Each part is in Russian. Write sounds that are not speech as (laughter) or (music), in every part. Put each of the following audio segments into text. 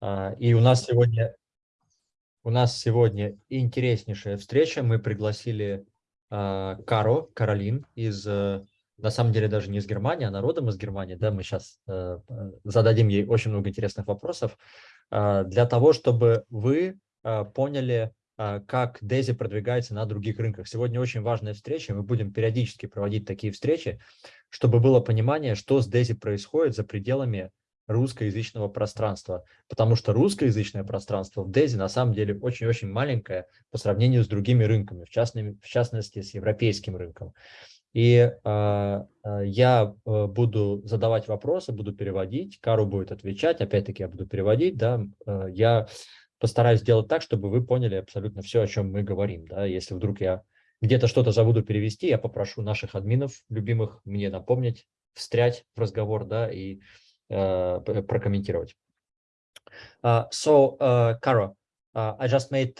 А, и у нас сегодня у нас сегодня интереснейшая встреча. Мы пригласили а, Каро, Каролин из, э, на самом деле даже не из Германии, а народом из Германии. Да, мы сейчас э, зададим ей очень много интересных вопросов для того, чтобы вы поняли, как Дези продвигается на других рынках. Сегодня очень важная встреча, мы будем периодически проводить такие встречи, чтобы было понимание, что с Дези происходит за пределами русскоязычного пространства, потому что русскоязычное пространство в DESI на самом деле очень-очень маленькое по сравнению с другими рынками, в, частности, в частности с европейским рынком. И э, я э, буду задавать вопросы, буду переводить, Кару будет отвечать, опять-таки я буду переводить, да, э, я постараюсь сделать так, чтобы вы поняли абсолютно все, о чем мы говорим, да, если вдруг я где-то что-то забуду перевести, я попрошу наших админов любимых мне напомнить, встрять в разговор, да, и прокомментировать. Uh, so, uh, Kara, uh, I just made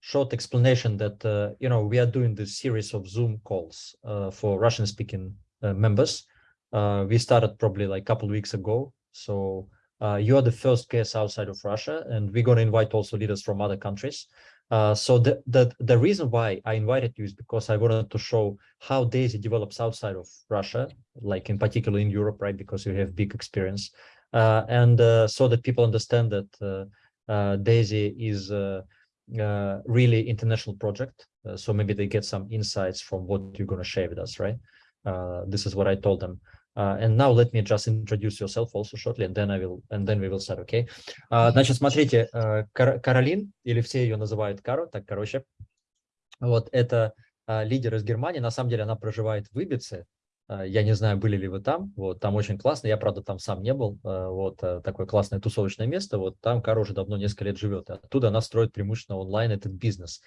short explanation that, uh, you know, we are doing this series of Zoom calls uh, for Russian-speaking uh, members. Uh, we started probably like a couple of weeks ago. So uh, you are the first guest outside of Russia, and we're going to invite also leaders from other countries. Uh, so the, the, the reason why I invited you is because I wanted to show how DAISY develops outside of Russia, like in particular in Europe, right? Because you have big experience. Uh, and uh, so that people understand that uh, uh, DAISY is really international project. so maybe they get some insights from what you're going to share with us, right? this is what I told them. Uh, and now let me just introduce yourself also shortly, and then I will, and then we will start, okay? Uh, значит, смотрите, uh, Кар Каролин, или все ее называют Каро, так, короче, вот это uh, лидер из Германии, на самом деле она проживает в Ибице, uh, я не знаю, были ли вы там, вот, там очень классно, я, правда, там сам не был, uh, вот, uh, такое классное тусовочное место, вот, там Каро уже давно несколько лет живет, оттуда она строит преимущественно онлайн этот бизнес,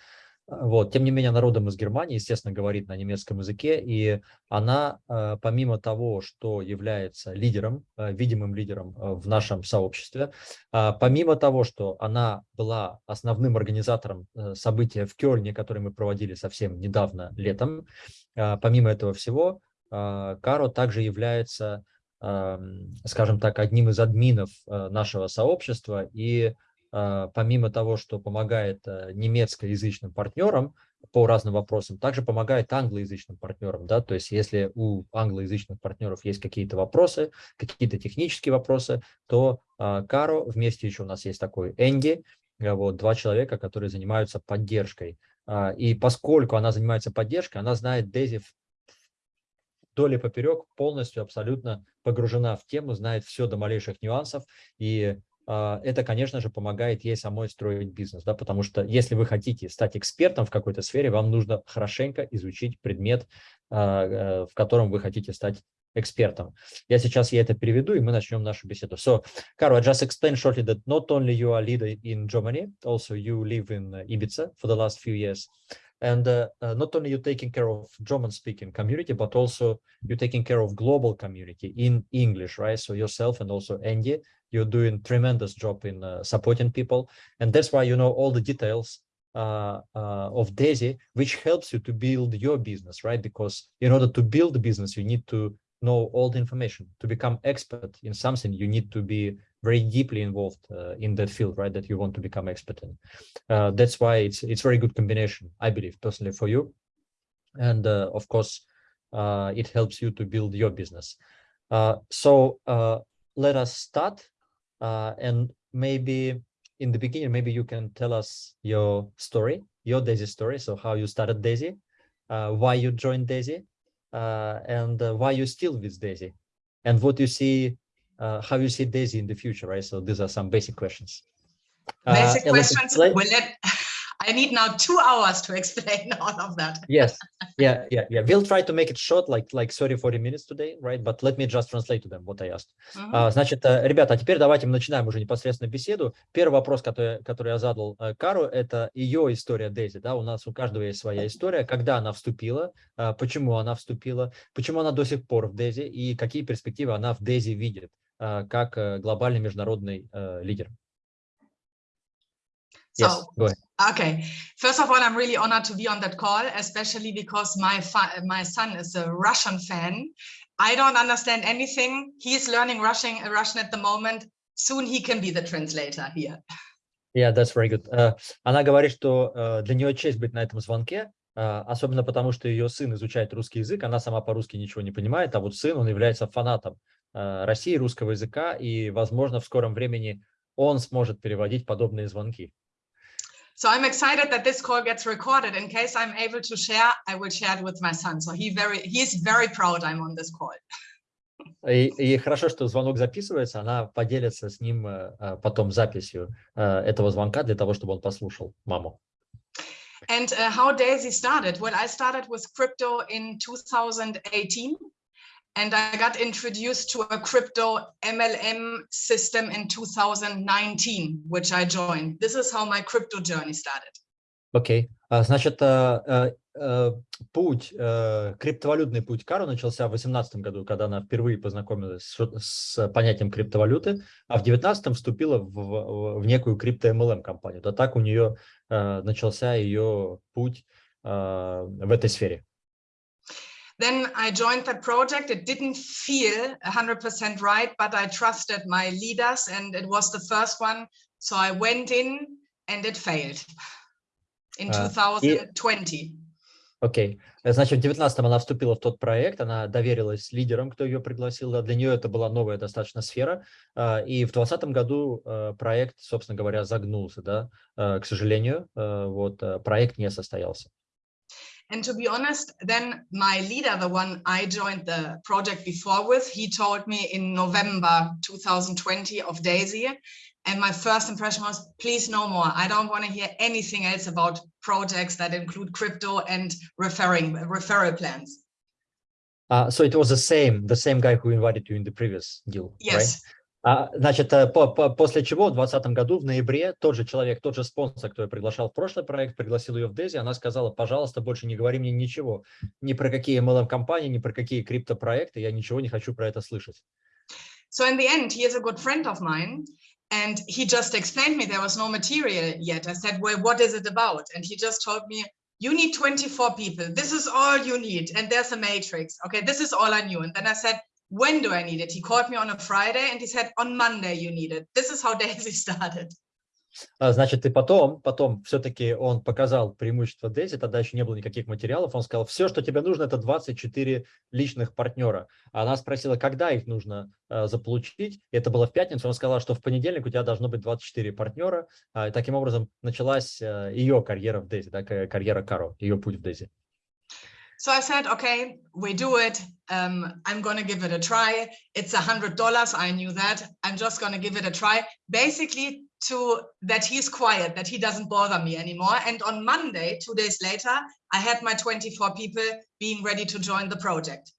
вот. Тем не менее, народом из Германии, естественно, говорит на немецком языке, и она, э, помимо того, что является лидером, э, видимым лидером э, в нашем сообществе, помимо того, что она была основным организатором события в Кёльне, которое мы проводили совсем недавно, летом, помимо этого всего, Каро также является, скажем так, одним из админов нашего сообщества и а, помимо того, что помогает э, немецкоязычным партнерам по разным вопросам, также помогает англоязычным партнерам. Да? То есть если у англоязычных партнеров есть какие-то вопросы, какие-то технические вопросы, то а, Каро, вместе еще у нас есть такой Энди, э, вот, два человека, которые занимаются поддержкой. А, и поскольку она занимается поддержкой, она знает Дези вдоль и поперек, полностью, абсолютно погружена в тему, знает все до малейших нюансов. И а, это, конечно же, помогает ей самой строить бизнес, да, потому что если вы хотите стать экспертом в какой-то сфере, вам нужно хорошенько изучить предмет, а, э, в котором вы хотите стать экспертом. Я сейчас я это переведу, и мы начнем нашу беседу. So, Caro, I just explained shortly that not only you are leader in Germany, also you live in Ibiza for the last few years. Uh, uh, not only you're taking care of German speaking community, but also you're taking care of global community in English, right? So yourself and also Andy, you're doing tremendous job in uh, supporting people. And that's why you know all the details uh, uh, of Daisy, which helps you to build your business, right? Because in order to build the business, you need to know all the information. To become expert in something, you need to be very deeply involved uh, in that field, right? That you want to become expert in. Uh, that's why it's it's very good combination, I believe, personally for you. And uh, of course, uh, it helps you to build your business. Uh, so uh, let us start. and maybe in the beginning, maybe you can tell us your story, your Daisy story. So how you started Daisy, why you joined Daisy, and why you still with Daisy, and what you see how you see Daisy in the future, right? So these are some basic questions. Basic uh, questions. Well, let, (laughs) I need now two hours to explain (laughs) all of that. yes, yeah, yeah, yeah. We'll try to make it short, like like 30, 40 minutes today, right? But let me just translate to them what I asked. Uh -huh. uh, значит, ребята, а теперь давайте мы начинаем уже непосредственно беседу. Первый вопрос, который, который я задал uh, Кару, это ее история Дейзи. Да? У нас у каждого есть своя история, когда она вступила, uh, почему она вступила, почему она до сих пор в Дейзи и какие перспективы она в Дейзи видит. Как глобальный международный лидер. So, yes, go ahead. Okay, first of all, I'm really honored to be on that call, especially because my my son is a Russian fan. I don't understand anything. He's learning Russian Russian at the moment. soon he can be the translator here. Yeah, that's very good. Э, Она говорит, что э, для нее честь быть на этом звонке, э, особенно потому, что ее сын изучает русский язык, она сама по-русски ничего не понимает, а вот сын, он является фанатом э, России, русского языка, и, возможно, в скором времени он сможет переводить подобные звонки. So I'm excited that this call gets recorded. In case I'm able to share, I will share it with my son. So he very he is very proud I'm on this call. И, и хорошо, что звонок записывается, она поделится с ним э, э, потом записью э, этого звонка для того, чтобы он послушал маму. And uh, how Daisy started? Well, I started with crypto in 2018 and I got introduced to a crypto MLM system in 2019, which I joined. This is how my crypto journey started. Окей. А, Значит, э, э, путь, э, криптовалютный путь Кару начался в 2018 году, когда она впервые познакомилась с, с понятием криптовалюты, а в 2019 вступила в, в, в некую крипто-MLM компанию. То так у нее э, начался ее путь э, в этой сфере. Then I joined that project. It didn't feel 100% right, but I trusted my leaders and it was the first one. So I went in and it failed in Uh, 2020. Окей. Э, Значит, в 19 она вступила в тот проект, она доверилась лидерам, кто ее пригласил. да, Для нее это была новая достаточно сфера. а, И в 2020 году э, проект, собственно говоря, загнулся. Да? Э, К сожалению, э, вот э, проект не состоялся. And to be honest, then my leader, the one I joined the project before with, he told me in November 2020 of Daisy. And my first impression was, please no more. I don't want to hear anything else about projects that include crypto and referring referral plans. Uh, so it was the same, the same guy who invited you in the previous deal, right? А, значит, э, по- по- после чего в 2020 году, в ноябре, тот же человек, тот же спонсор, кто ее приглашал в прошлый проект, пригласил ее в Дези, она сказала, пожалуйста, больше не говори мне ничего, ни про какие MLM-компании, ни про какие криптопроекты, я ничего не хочу про это слышать. So in the end, he is a good friend of mine. And he just explained me there was no material yet. I said, well, what is it about? And he just told me, you need 24 people. This is all you need. And there's a matrix. Okay, this is all I knew. And then I said, when do I need it? He called me on a Friday and he said, on Monday you need it. This is how (laughs) Daisy started. А, Значит, и потом, потом все-таки он показал преимущество Дейзи, тогда еще не было никаких материалов, он сказал, все, что тебе нужно, это 24 личных партнера. А Она спросила, когда их нужно э, заполучить, это было в пятницу, он сказал, что в понедельник у тебя должно быть 24 партнера, А, и таким образом началась э, ее карьера в Дейзи, да, ка- карьера Каро, ее путь в Дейзи. So I said, okay, we do it. Um, I'm going to give it a try. It's a hundred dollars. I knew that. I'm just going to give it a try. Basically to that he's quiet, that he doesn't bother me anymore. And on Monday, two days later, I had my 24 people being ready to join the project.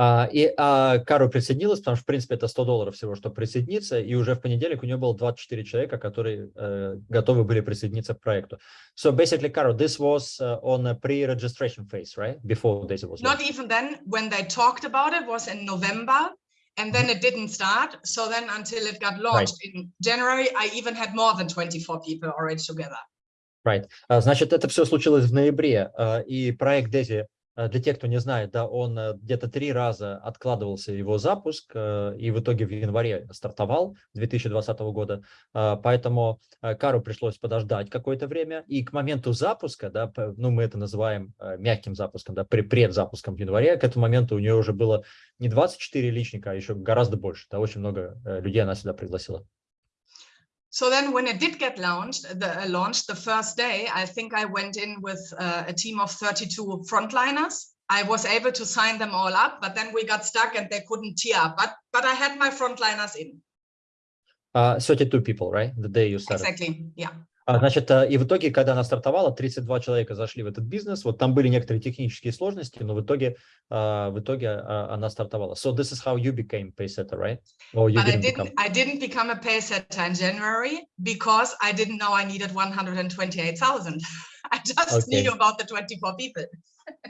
А, И а, Каро присоединилась, потому что, в принципе, это 100 долларов всего, чтобы присоединиться, и уже в понедельник у нее было 24 человека, которые э, готовы были присоединиться к проекту. So basically, Caro, this was uh, on a pre-registration phase, right? Before Daisy was Not even then, when they talked about it was in November, and then it didn't start. So then until it got launched in January, I even had more than 24 people already together. Right. А, Значит, это все случилось в ноябре, а, и проект Дези, а, для тех, кто не знает, да, он а, где-то три раза откладывался его запуск, а, и в итоге в январе стартовал 2020 года, поэтому Кару пришлось подождать какое-то время, и к моменту запуска, да, ну, мы это называем мягким запуском, да, предзапуском в январе, к этому моменту у нее уже было не 24 личника, а еще гораздо больше, да, очень много э, людей она сюда пригласила. So then when it did get launched, the uh, launched the first day, I think I went in with uh, a team of 32 frontliners. I was able to sign them all up, but then we got stuck and they couldn't tear up. But but I had my frontliners in. А, 32 people, right? The day you started. Exactly. Yeah. А, Значит, э, и в итоге, когда она стартовала, 32 человека зашли в этот бизнес. Вот там были некоторые технические сложности, но в итоге, а, в итоге а, она стартовала. So this is how you became paysetter, right? Or you But I didn't didn't become. I didn't become a pay setter in January because I didn't know I needed 128,000. I just Okay. knew about the 24 people.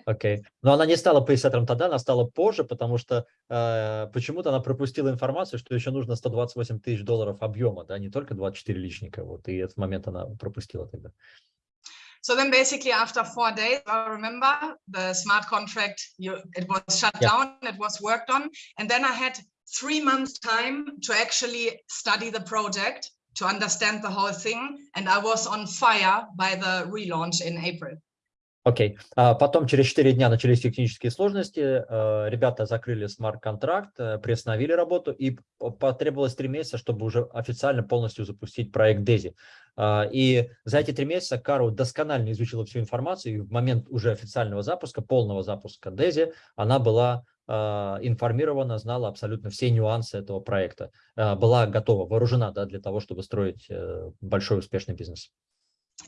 Окей. Но она не стала пейсеттером тогда, она стала позже, потому что э, почему-то она пропустила информацию, что еще нужно 128 тысяч долларов объема, да, не только 24 личника. Вот, и этот момент она пропустила тогда. So then basically after four days, I remember the smart contract, you, it was shut Yeah. down, it was worked on. And then I had three months time to actually study the project, to understand the whole thing. And I was on fire by the relaunch in April. Окей. А потом через 4 дня начались технические сложности, э, ребята закрыли смарт-контракт, э, приостановили работу, и потребовалось 3 месяца, чтобы уже официально полностью запустить проект DESI. А, И за эти 3 месяца Кару досконально изучила всю информацию, и в момент уже официального запуска, полного запуска DESI, она была а, информирована, знала абсолютно все нюансы этого проекта, а, была готова, вооружена да, для того, чтобы строить э, большой успешный бизнес.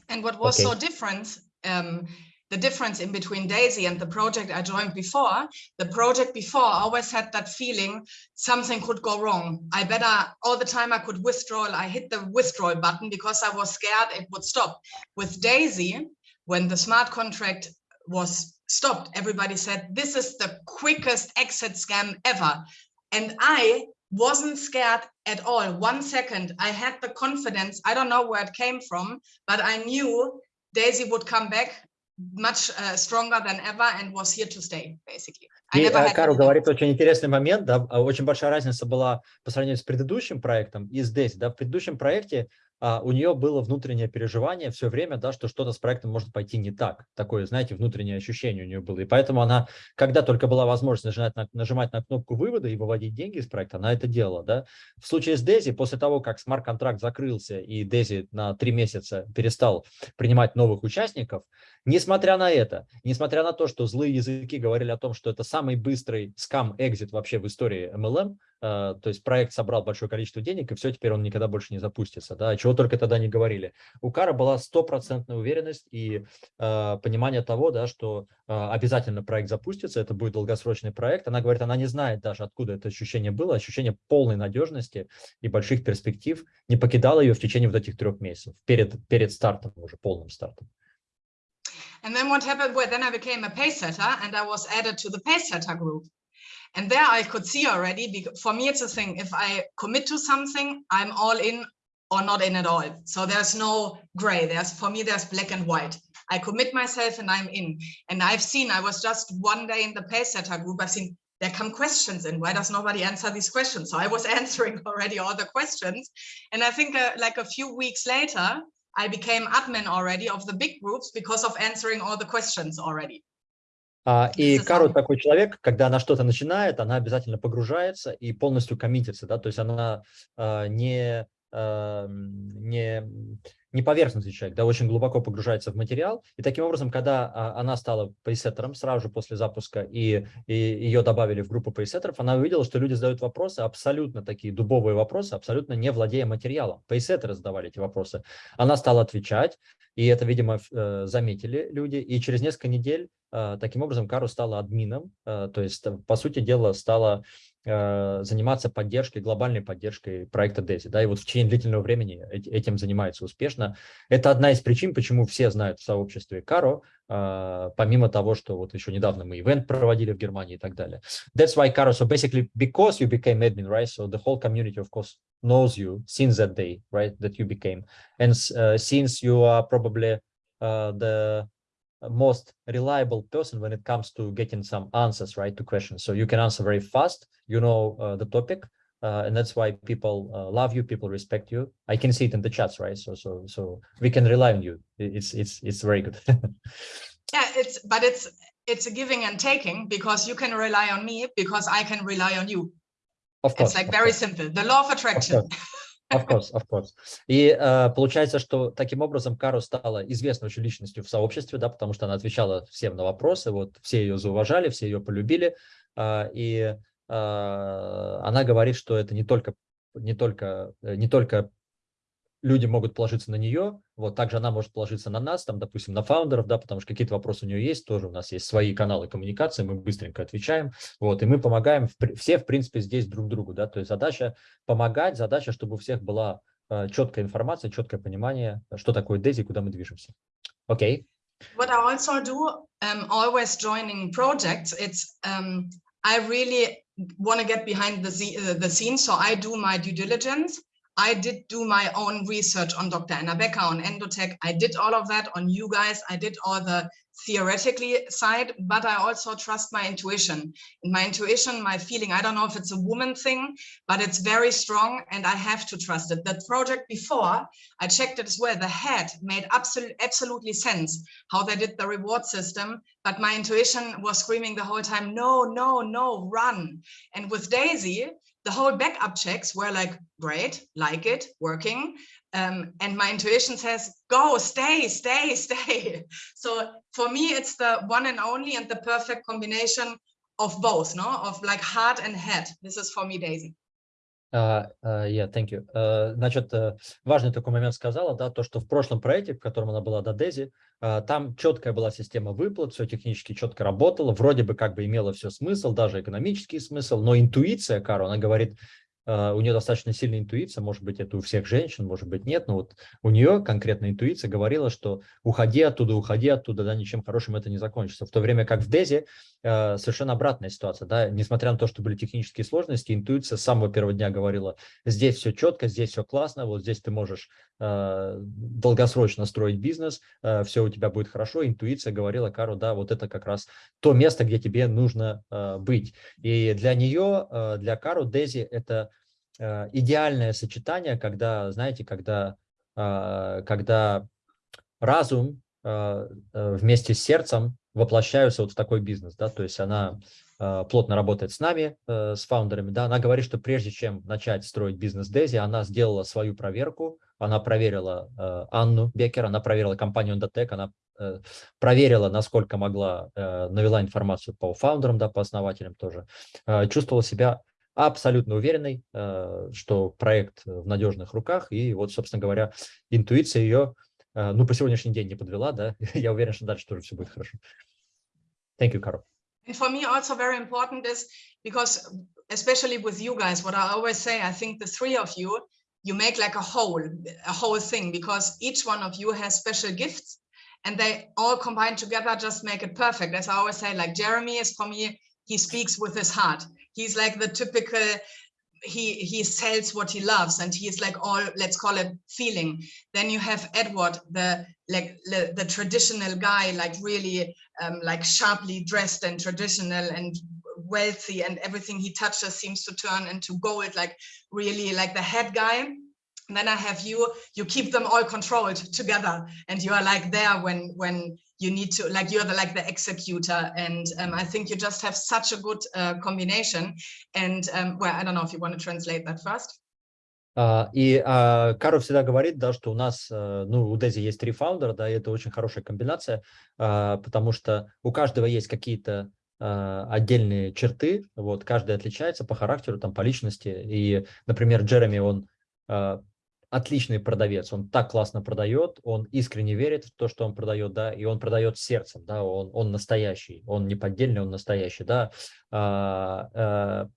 And what was Okay. so different, um, the difference in between Daisy and the project I joined before, the project before always had that feeling something could go wrong. I better, all the time I could withdraw, I hit the withdrawal button because I was scared it would stop. With Daisy, when the smart contract was stopped, everybody said, this is the quickest exit scam ever. And I wasn't scared at all. One second, I had the confidence. I don't know where it came from, but I knew Daisy would come back much uh, stronger than ever and was here to stay, basically. И э, Кару говорит очень интересный момент, да, а, очень большая разница была по сравнению с предыдущим проектом и здесь, да, в предыдущем проекте у нее было внутреннее переживание все время, да, что что-то с проектом может пойти не так, такое, знаете, внутреннее ощущение у нее было, и поэтому она, когда только была возможность нажимать на, нажимать на кнопку вывода и выводить деньги из проекта, она это делала, да. В случае с Дези, после того, как смарт-контракт закрылся и Дези на три месяца перестал принимать новых участников, Несмотря на это, несмотря на то, что злые языки говорили о том, что это самый быстрый скам-экзит вообще в истории MLM, то есть проект собрал большое количество денег, и все, теперь он никогда больше не запустится, да, чего только тогда не говорили. У Кара была стопроцентная уверенность и э, понимание того, да, что э, обязательно проект запустится, это будет долгосрочный проект. Она говорит, она не знает даже, откуда это ощущение было, ощущение полной надежности и больших перспектив не покидало ее в течение вот этих трех месяцев, перед, перед стартом, уже полным стартом. And then what happened? Well, then I became a pay setter and I was added to the pay setter group. And there I could see already, for me, it's a thing, if I commit to something, I'm all in or not in at all. So there's no gray. There's for me, there's black and white. I commit myself and I'm in. And I've seen, I was just one day in the pay setter group. I've seen there come questions and Why does nobody answer these questions? So I was (laughs) answering already all the questions. And I think uh, like a few weeks later, I became admin already of the big groups because of answering all the questions already. А, и Кару такой человек, когда она что-то начинает, она обязательно погружается и полностью коммитится, да, то есть она а, не, а, не, не поверхностный человек, да, очень глубоко погружается в материал, и таким образом, когда она стала пейсеттером сразу же после запуска, и, и ее добавили в группу пейсеттеров, она увидела, что люди задают вопросы, абсолютно такие дубовые вопросы, абсолютно не владея материалом. Пейсеттеры задавали эти вопросы. Она стала отвечать, и это, видимо, э, заметили люди, и через несколько недель таким образом Кару стала админом, э, то есть, э, по сути дела, стала э, заниматься поддержкой, глобальной поддержкой проекта DESI, да, и вот в течение длительного времени эт- этим занимается успешно. Это одна из причин, почему все знают в сообществе Каро, э, помимо того, что вот еще недавно мы ивент проводили в Германии и так далее. That's why Caro, so basically because you became admin, right, so the whole community, of course, knows you since that day, right, that you became. And uh, since you are probably uh, the most reliable person when it comes to getting some answers right to questions so you can answer very fast you know uh, the topic uh, and that's why people uh, love you people respect you i can see it in the chats right so so so we can rely on you it's it's it's very good (laughs) Yeah, it's but it's it's a giving and taking because you can rely on me because I can rely on you. of course It's like very course. simple. The law of attraction. Of (laughs) course, of course. И э, получается, что таким образом Кару стала известной очень личностью в сообществе, да, потому что она отвечала всем на вопросы, вот все ее зауважали, все ее полюбили, а, и а, она говорит, что это не только не только э, не только люди могут положиться на нее, вот также она может положиться на нас, там, допустим, на фаундеров, да, потому что какие-то вопросы у нее есть, тоже у нас есть свои каналы коммуникации, мы быстренько отвечаем, вот, и мы помогаем, все, в принципе, здесь друг другу, да, то есть задача помогать, задача, чтобы у всех была э, четкая информация, четкое понимание, что такое DESI, куда мы движемся. Окей, What I also do, um, always joining projects, it's um, I really want to get behind the, uh, the scenes. So I do my due diligence. I did do my own research on Dr. Anna Becker, on Endotech. I did all of that on you guys. I did all the theoretically side, but I also trust my intuition. And my intuition, my feeling, I don't know if it's a woman thing, but it's very strong and I have to trust it. That project before, I checked it as well. The head made absolute, absolutely sense how they did the reward system, but my intuition was screaming the whole time, no, no, no, run. And with Daisy, the whole backup checks were like, great, like it, working. Um, and my intuition says, go, stay, stay, (laughs) stay. So for me, it's the one and only and the perfect combination of both, no? Of like heart and head. This is for me, Daisy. Uh, uh, yeah, thank you. Uh, значит, uh, важный такой момент сказала, да, то, что в прошлом проекте, в котором она была до Дези, uh, там четкая была система выплат, все технически четко работало, вроде бы как бы имело все смысл, даже экономический смысл, но интуиция Кару, она говорит, у нее достаточно сильная интуиция, может быть, это у всех женщин, может быть, нет, но вот у нее конкретная интуиция говорила, что уходи оттуда, уходи оттуда, да, ничем хорошим это не закончится. В то время как в Дези uh, совершенно обратная ситуация, да, несмотря на то, что были технические сложности, интуиция с самого первого дня говорила, здесь все четко, здесь все классно, вот здесь ты можешь uh, долгосрочно строить бизнес, все у тебя будет хорошо, интуиция говорила Кару, да, вот это как раз то место, где тебе нужно быть. И для нее, для Кару, Дези это Э, идеальное сочетание, когда, знаете, когда, а, когда разум а, э, вместе с сердцем воплощаются вот в такой бизнес, да, то есть она а, плотно работает с нами, э, с фаундерами, да, она говорит, что прежде чем начать строить бизнес Дези, она сделала свою проверку, она проверила Анну Бекер, она проверила компанию Endotech, она проверила, насколько могла, навела информацию по фаундерам, да, по основателям тоже, чувствовала себя абсолютно уверенной, э, что проект в надежных руках. И вот, собственно говоря, интуиция ее, э, ну, по сегодняшний день не подвела, да. Я уверен, что дальше тоже все будет хорошо. Thank you, Carol. And for me, also very important is because, especially with you guys, what I always say, I think the three of you, you make like a whole, a whole thing, because each one of you has special gifts and they all combined together just make it perfect. As I always say, like Jeremy is for me, he speaks with his heart he's like the typical he he sells what he loves and he's like all let's call it feeling. Then you have edward the like the, the traditional guy like really um, like sharply dressed and traditional and wealthy and everything he touches seems to turn into gold like really like the head guy. And then i have you. You keep them all controlled together and you are like there when when you need to like you're the like the executor and um, i think you just have such a good uh, combination and um, well i don't know if you want to translate that first. Uh, и uh, Каро всегда говорит, да, что у нас, uh, ну, у Дези есть три фаундера, да, и это очень хорошая комбинация, потому что у каждого есть какие-то отдельные черты, вот, каждый отличается по характеру, там, по личности, и, например, Джереми, он отличный продавец, он так классно продает, он искренне верит в то, что он продает, да, и он продает сердцем, да, он, он настоящий, он не поддельный, он настоящий, да. А, а,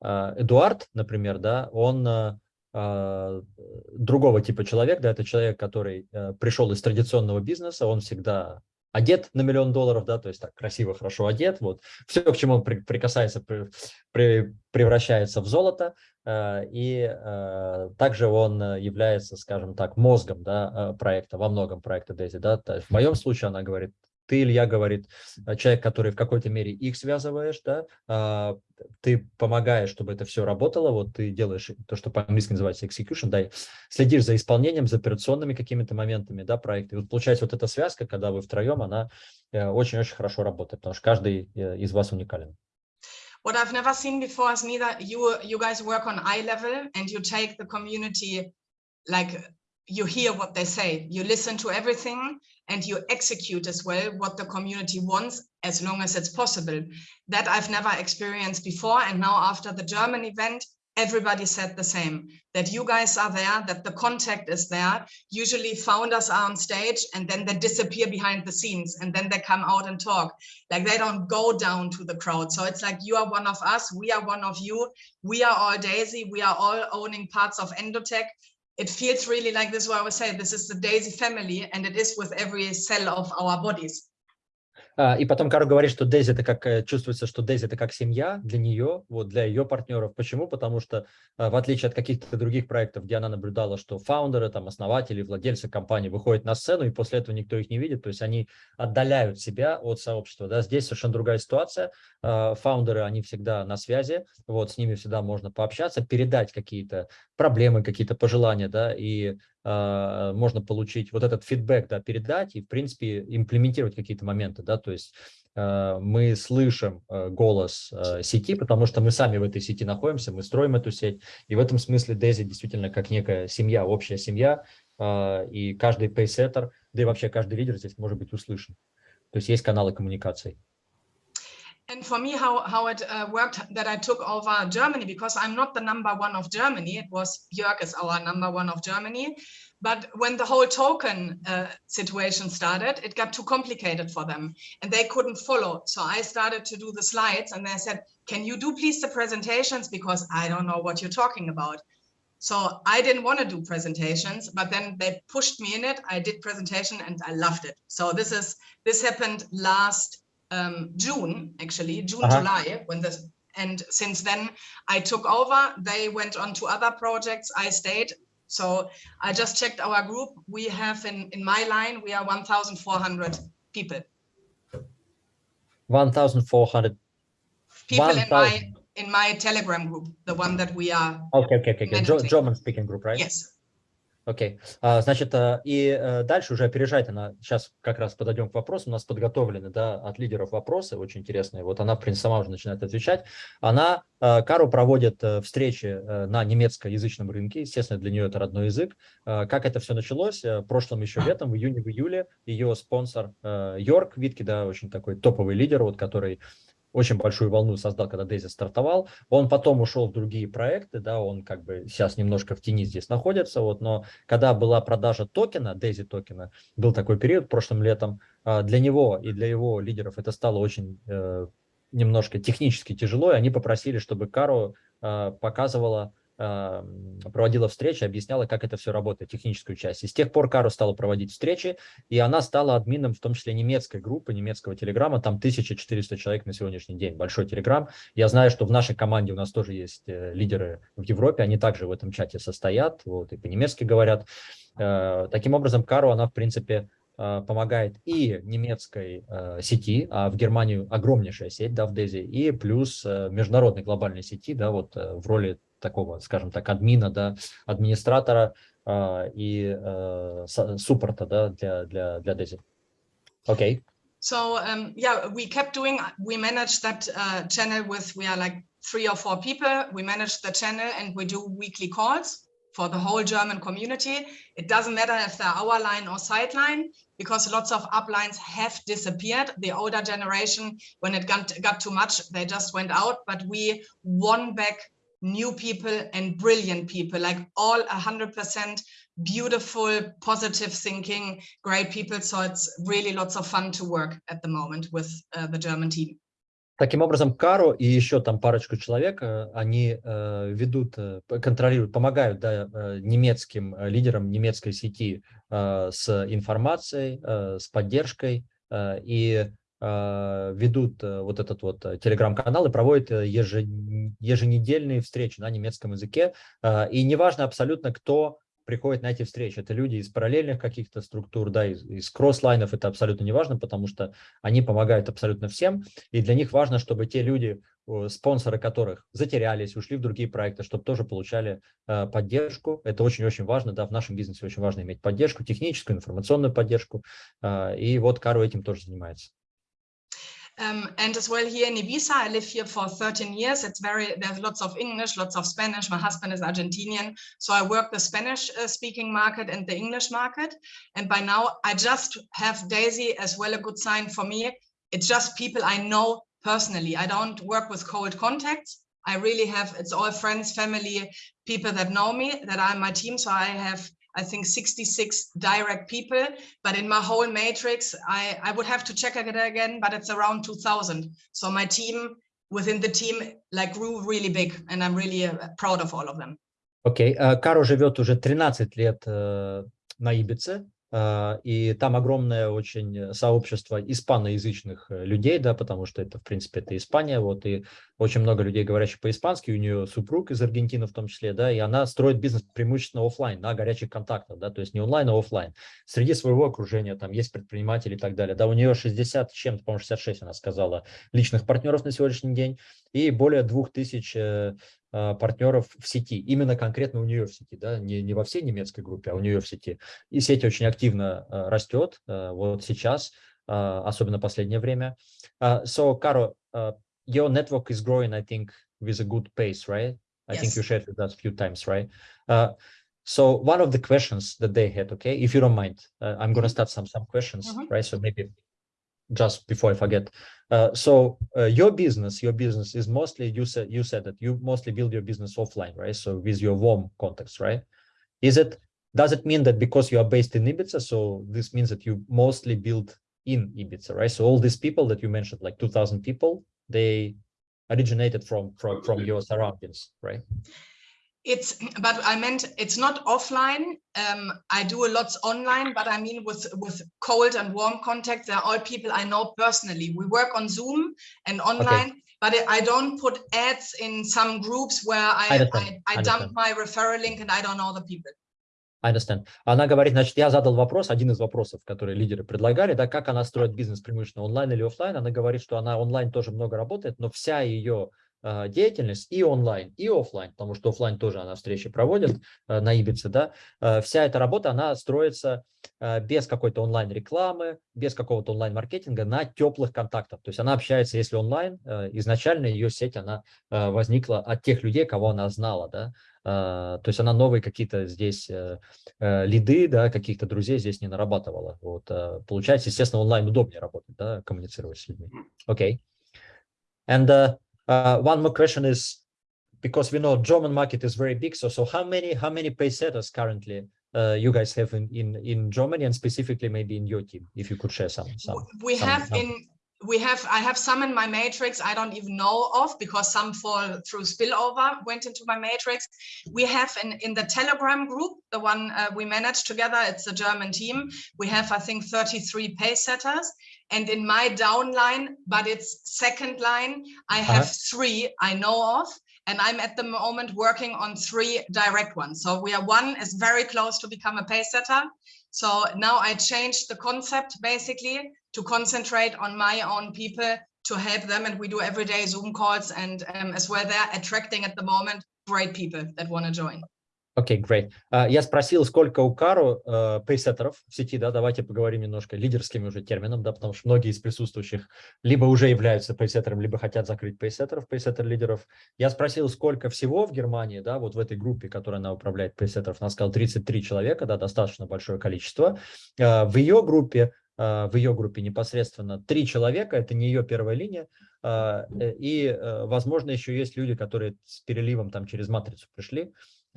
а, Эдуард, например, да, он другого типа человек, да, это человек, который а, пришел из традиционного бизнеса, он всегда одет на миллион долларов, да, то есть так красиво, хорошо одет, вот, все, к чему он при, прикасается, при, при, превращается в золото, э, и э, также он является, скажем так, мозгом, да, э, проекта, во многом проекта Дейзи, да, в моем случае она говорит, ты, Илья, говорит, э, человек, который в какой-то мере их связываешь, да, а, ты помогаешь, чтобы это все работало, вот ты делаешь то, что по-английски называется execution, да, следишь за исполнением, за операционными какими-то моментами, да, проекта. И вот получается вот эта связка, когда вы втроем, она э, очень-очень хорошо работает, потому что каждый э, из вас уникален. What I've never seen before is neither you you guys work on eye level and you take the community like you hear what they say, you listen to everything and you execute as well what the community wants as long as it's possible. That I've never experienced before. And now after the German event, everybody said the same, that you guys are there, that the contact is there. Usually founders are on stage and then they disappear behind the scenes and then they come out and talk. Like they don't go down to the crowd. So it's like you are one of us, we are one of you, we are all Daisy, we are all owning parts of Endotech it feels really like this is what I was saying, this is the Daisy family and it is with every cell of our bodies. А, и потом Кару говорит, что Дейзи это как э, чувствуется, что Дейзи это как семья для нее, вот для ее партнеров. Почему? Потому что а, в отличие от каких-то других проектов, где она наблюдала, что фаундеры, там основатели, владельцы компании выходят на сцену и после этого никто их не видит, то есть они отдаляют себя от сообщества. Да? Здесь совершенно другая ситуация. А, фаундеры, они всегда на связи, вот с ними всегда можно пообщаться, передать какие-то проблемы, какие-то пожелания, да, и можно получить вот этот фидбэк, да, передать и, в принципе, имплементировать какие-то моменты, да, то есть э, мы слышим э, голос сети, потому что мы сами в этой сети находимся, мы строим эту сеть, и в этом смысле Дези действительно как некая семья, общая семья, и каждый пейсеттер, да и вообще каждый лидер здесь может быть услышан. То есть есть каналы коммуникации. And for me, how, how it uh, worked that I took over Germany, because I'm not the number one of Germany, it was Jörg is our number one of Germany. But when the whole token uh, situation started, it got too complicated for them and they couldn't follow. So I started to do the slides and they said, can you do please the presentations? Because I don't know what you're talking about. So I didn't want to do presentations, but then they pushed me in it. I did presentation and I loved it. So this is this happened last um, June, actually, June, uh -huh. July, when this, and since then I took over, they went on to other projects, I stayed. So I just checked our group. We have in, in my line, we are 1,400 people. 1,400 people 1, in my in my telegram group the one that we are okay okay okay, okay. german speaking group right yes Окей, okay. а, значит, э, и э, дальше уже опережает она, сейчас как раз подойдем к вопросу, у нас подготовлены, да, от лидеров вопросы, очень интересные, вот она, в принципе, сама уже начинает отвечать. Она, э, Кару проводит встречи на немецкоязычном рынке, естественно, для нее это родной язык. Как это все началось? Прошлым еще летом, в июне, в июле, ее спонсор Йорк Витки, да, очень такой топовый лидер, вот, который очень большую волну создал, когда Дейзи стартовал. Он потом ушел в другие проекты, да, он как бы сейчас немножко в тени здесь находится, вот, но когда была продажа токена, Дейзи токена, был такой период прошлым летом, а, для него и для его лидеров это стало очень э, немножко технически тяжело, и они попросили, чтобы Кару э, показывала проводила встречи, объясняла, как это все работает, техническую часть. И с тех пор Кару стала проводить встречи, и она стала админом, в том числе немецкой группы, немецкого телеграма, там 1400 человек на сегодняшний день, большой телеграм. Я знаю, что в нашей команде у нас тоже есть э, лидеры в Европе, они также в этом чате состоят, вот, и по-немецки говорят. Э, таким образом, Кару, она, в принципе, э, помогает и немецкой сети, а в Германию огромнейшая сеть, да, в Дези, и плюс э, международной глобальной сети, да, вот в роли такого, скажем так, админа, да, администратора э, и э, суппорта да, для, для, для Daisy. Okay. So um, yeah, we kept doing, we managed that uh, channel with, we are like three or four people. We manage the channel and we do weekly calls for the whole German community. It doesn't matter if they're our line or sideline, because lots of uplines have disappeared. The older generation, when it got, got too much, they just went out, but we won back new people and brilliant people, like all 100% beautiful, positive thinking, great people. So it's really lots of fun to work at the moment with uh, the German team. Таким образом, Каро и еще там парочку человек, э, они э, ведут, э, контролируют, помогают да, немецким лидерам немецкой сети с информацией, с поддержкой и а, ведут э, вот этот вот э, телеграм-канал и проводят э, еженедельные встречи на немецком языке. И неважно абсолютно, кто приходит на эти встречи. Это люди из параллельных каких-то структур, да, из, из кросслайнов, это абсолютно не важно, потому что они помогают абсолютно всем, и для них важно, чтобы те люди, спонсоры которых затерялись, ушли в другие проекты, чтобы тоже получали э, поддержку. Это очень-очень важно, да, в нашем бизнесе очень важно иметь поддержку, техническую, информационную поддержку, э, и вот Кару этим тоже занимается. Um, and as well here in Ibiza, I live here for 13 years. It's very, there's lots of English, lots of Spanish. My husband is Argentinian. So I work the Spanish uh, speaking market and the English market. And by now I just have Daisy as well a good sign for me. It's just people I know personally. I don't work with cold contacts. I really have, it's all friends, family, people that know me, that are my team. So I have I think 66 direct people, but in my whole matrix, I, I would have to check it again, but it's around 2000. So my team within the team like grew really big and I'm really uh, proud of all of them. Окей, okay. Каро живет уже 13 лет uh, на Ибице, а, и там огромное очень сообщество испаноязычных э, людей, да, потому что это, в принципе, это Испания, вот, и очень много людей, говорящих по-испански, у нее супруг из Аргентины в том числе, да, и она строит бизнес преимущественно офлайн, на горячих контактах, да, то есть не онлайн, а офлайн. Среди своего окружения там есть предприниматели и так далее, да, у нее 60 чем-то, по-моему, 66, она сказала, личных партнеров на сегодняшний день, и более 2000 э, э, партнеров в сети, именно конкретно у нее в сети, да, не, не во всей немецкой группе, а у нее в сети. И сеть очень активно э, растет вот сейчас, особенно последнее время. So, Caro, your network is growing, I think, with a good pace, right? I Yes. think you shared with us a few times, right? Uh, so one of the questions that they had, okay, if you don't mind, uh, I'm going to start some some questions, Mhm. right? So maybe just before I forget. Uh, so uh, your business, your business is mostly you said you said that you mostly build your business offline, right? So with your warm context, right? Is it does it mean that because you are based in Ibiza, so this means that you mostly build in Ibiza, right? So all these people that you mentioned, like 2,000 people, they originated from from from your surroundings, right? It's, but I meant it's not offline. Um, I do a lot online, but I mean with with cold and warm contact, they're all people I know personally. We work on Zoom and online, but I- I don't put ads in some groups where I understand, I, I understand. dump my referral link and I don't know the people. I understand. Она говорит, значит, я задал вопрос, один из вопросов, которые лидеры предлагали, да, как она строит бизнес преимущественно онлайн или офлайн. Она говорит, что она онлайн тоже много работает, но вся ее э, деятельность и онлайн, и офлайн, потому что офлайн тоже она встречи проводит э, на Ибице, да, э, вся эта работа, она строится без какой-то онлайн-рекламы, без какого-то онлайн-маркетинга на теплых контактах. То есть она общается, если онлайн, изначально ее сеть, она возникла от тех людей, кого она знала, да, то есть она новые какие-то здесь лиды, да, каких-то друзей здесь не нарабатывала. Вот, получается, естественно, онлайн удобнее работать, да, коммуницировать с людьми. Окей. And uh, uh, one more question is, because we know German market is very big, so so how many how many paysetters currently uh, you guys have in, in in Germany and specifically maybe in your team, if you could share some some. We have in, we have, I have some in my matrix I don't even know of because some fall through spillover, went into my matrix. We have in, in the Telegram group, the one uh, we manage together, it's a German team. We have, I think, 33 pay setters. And in my downline, but it's second line, I Uh-huh. have three I know of. And I'm at the moment working on three direct ones. So we are one is very close to become a pay setter. So now I changed the concept basically to concentrate on my own people to help them. And we do everyday Zoom calls and um, as well, they're attracting at the moment great people that want to join. Окей, great. А, Я спросил, сколько у Кару э, пейсеттеров в сети, да, давайте поговорим немножко лидерскими уже термином, да, потому что многие из присутствующих либо уже являются пейсеттером, либо хотят закрыть пейсеттеров, пейсеттер-лидеров. Я спросил, сколько всего в Германии, да, вот в этой группе, которой она управляет пейсеттеров, она сказала 33 человека, да, достаточно большое количество. Э, В ее группе, э, в ее группе непосредственно три человека, это не ее первая линия, и, возможно, еще есть люди, которые с переливом там через матрицу пришли,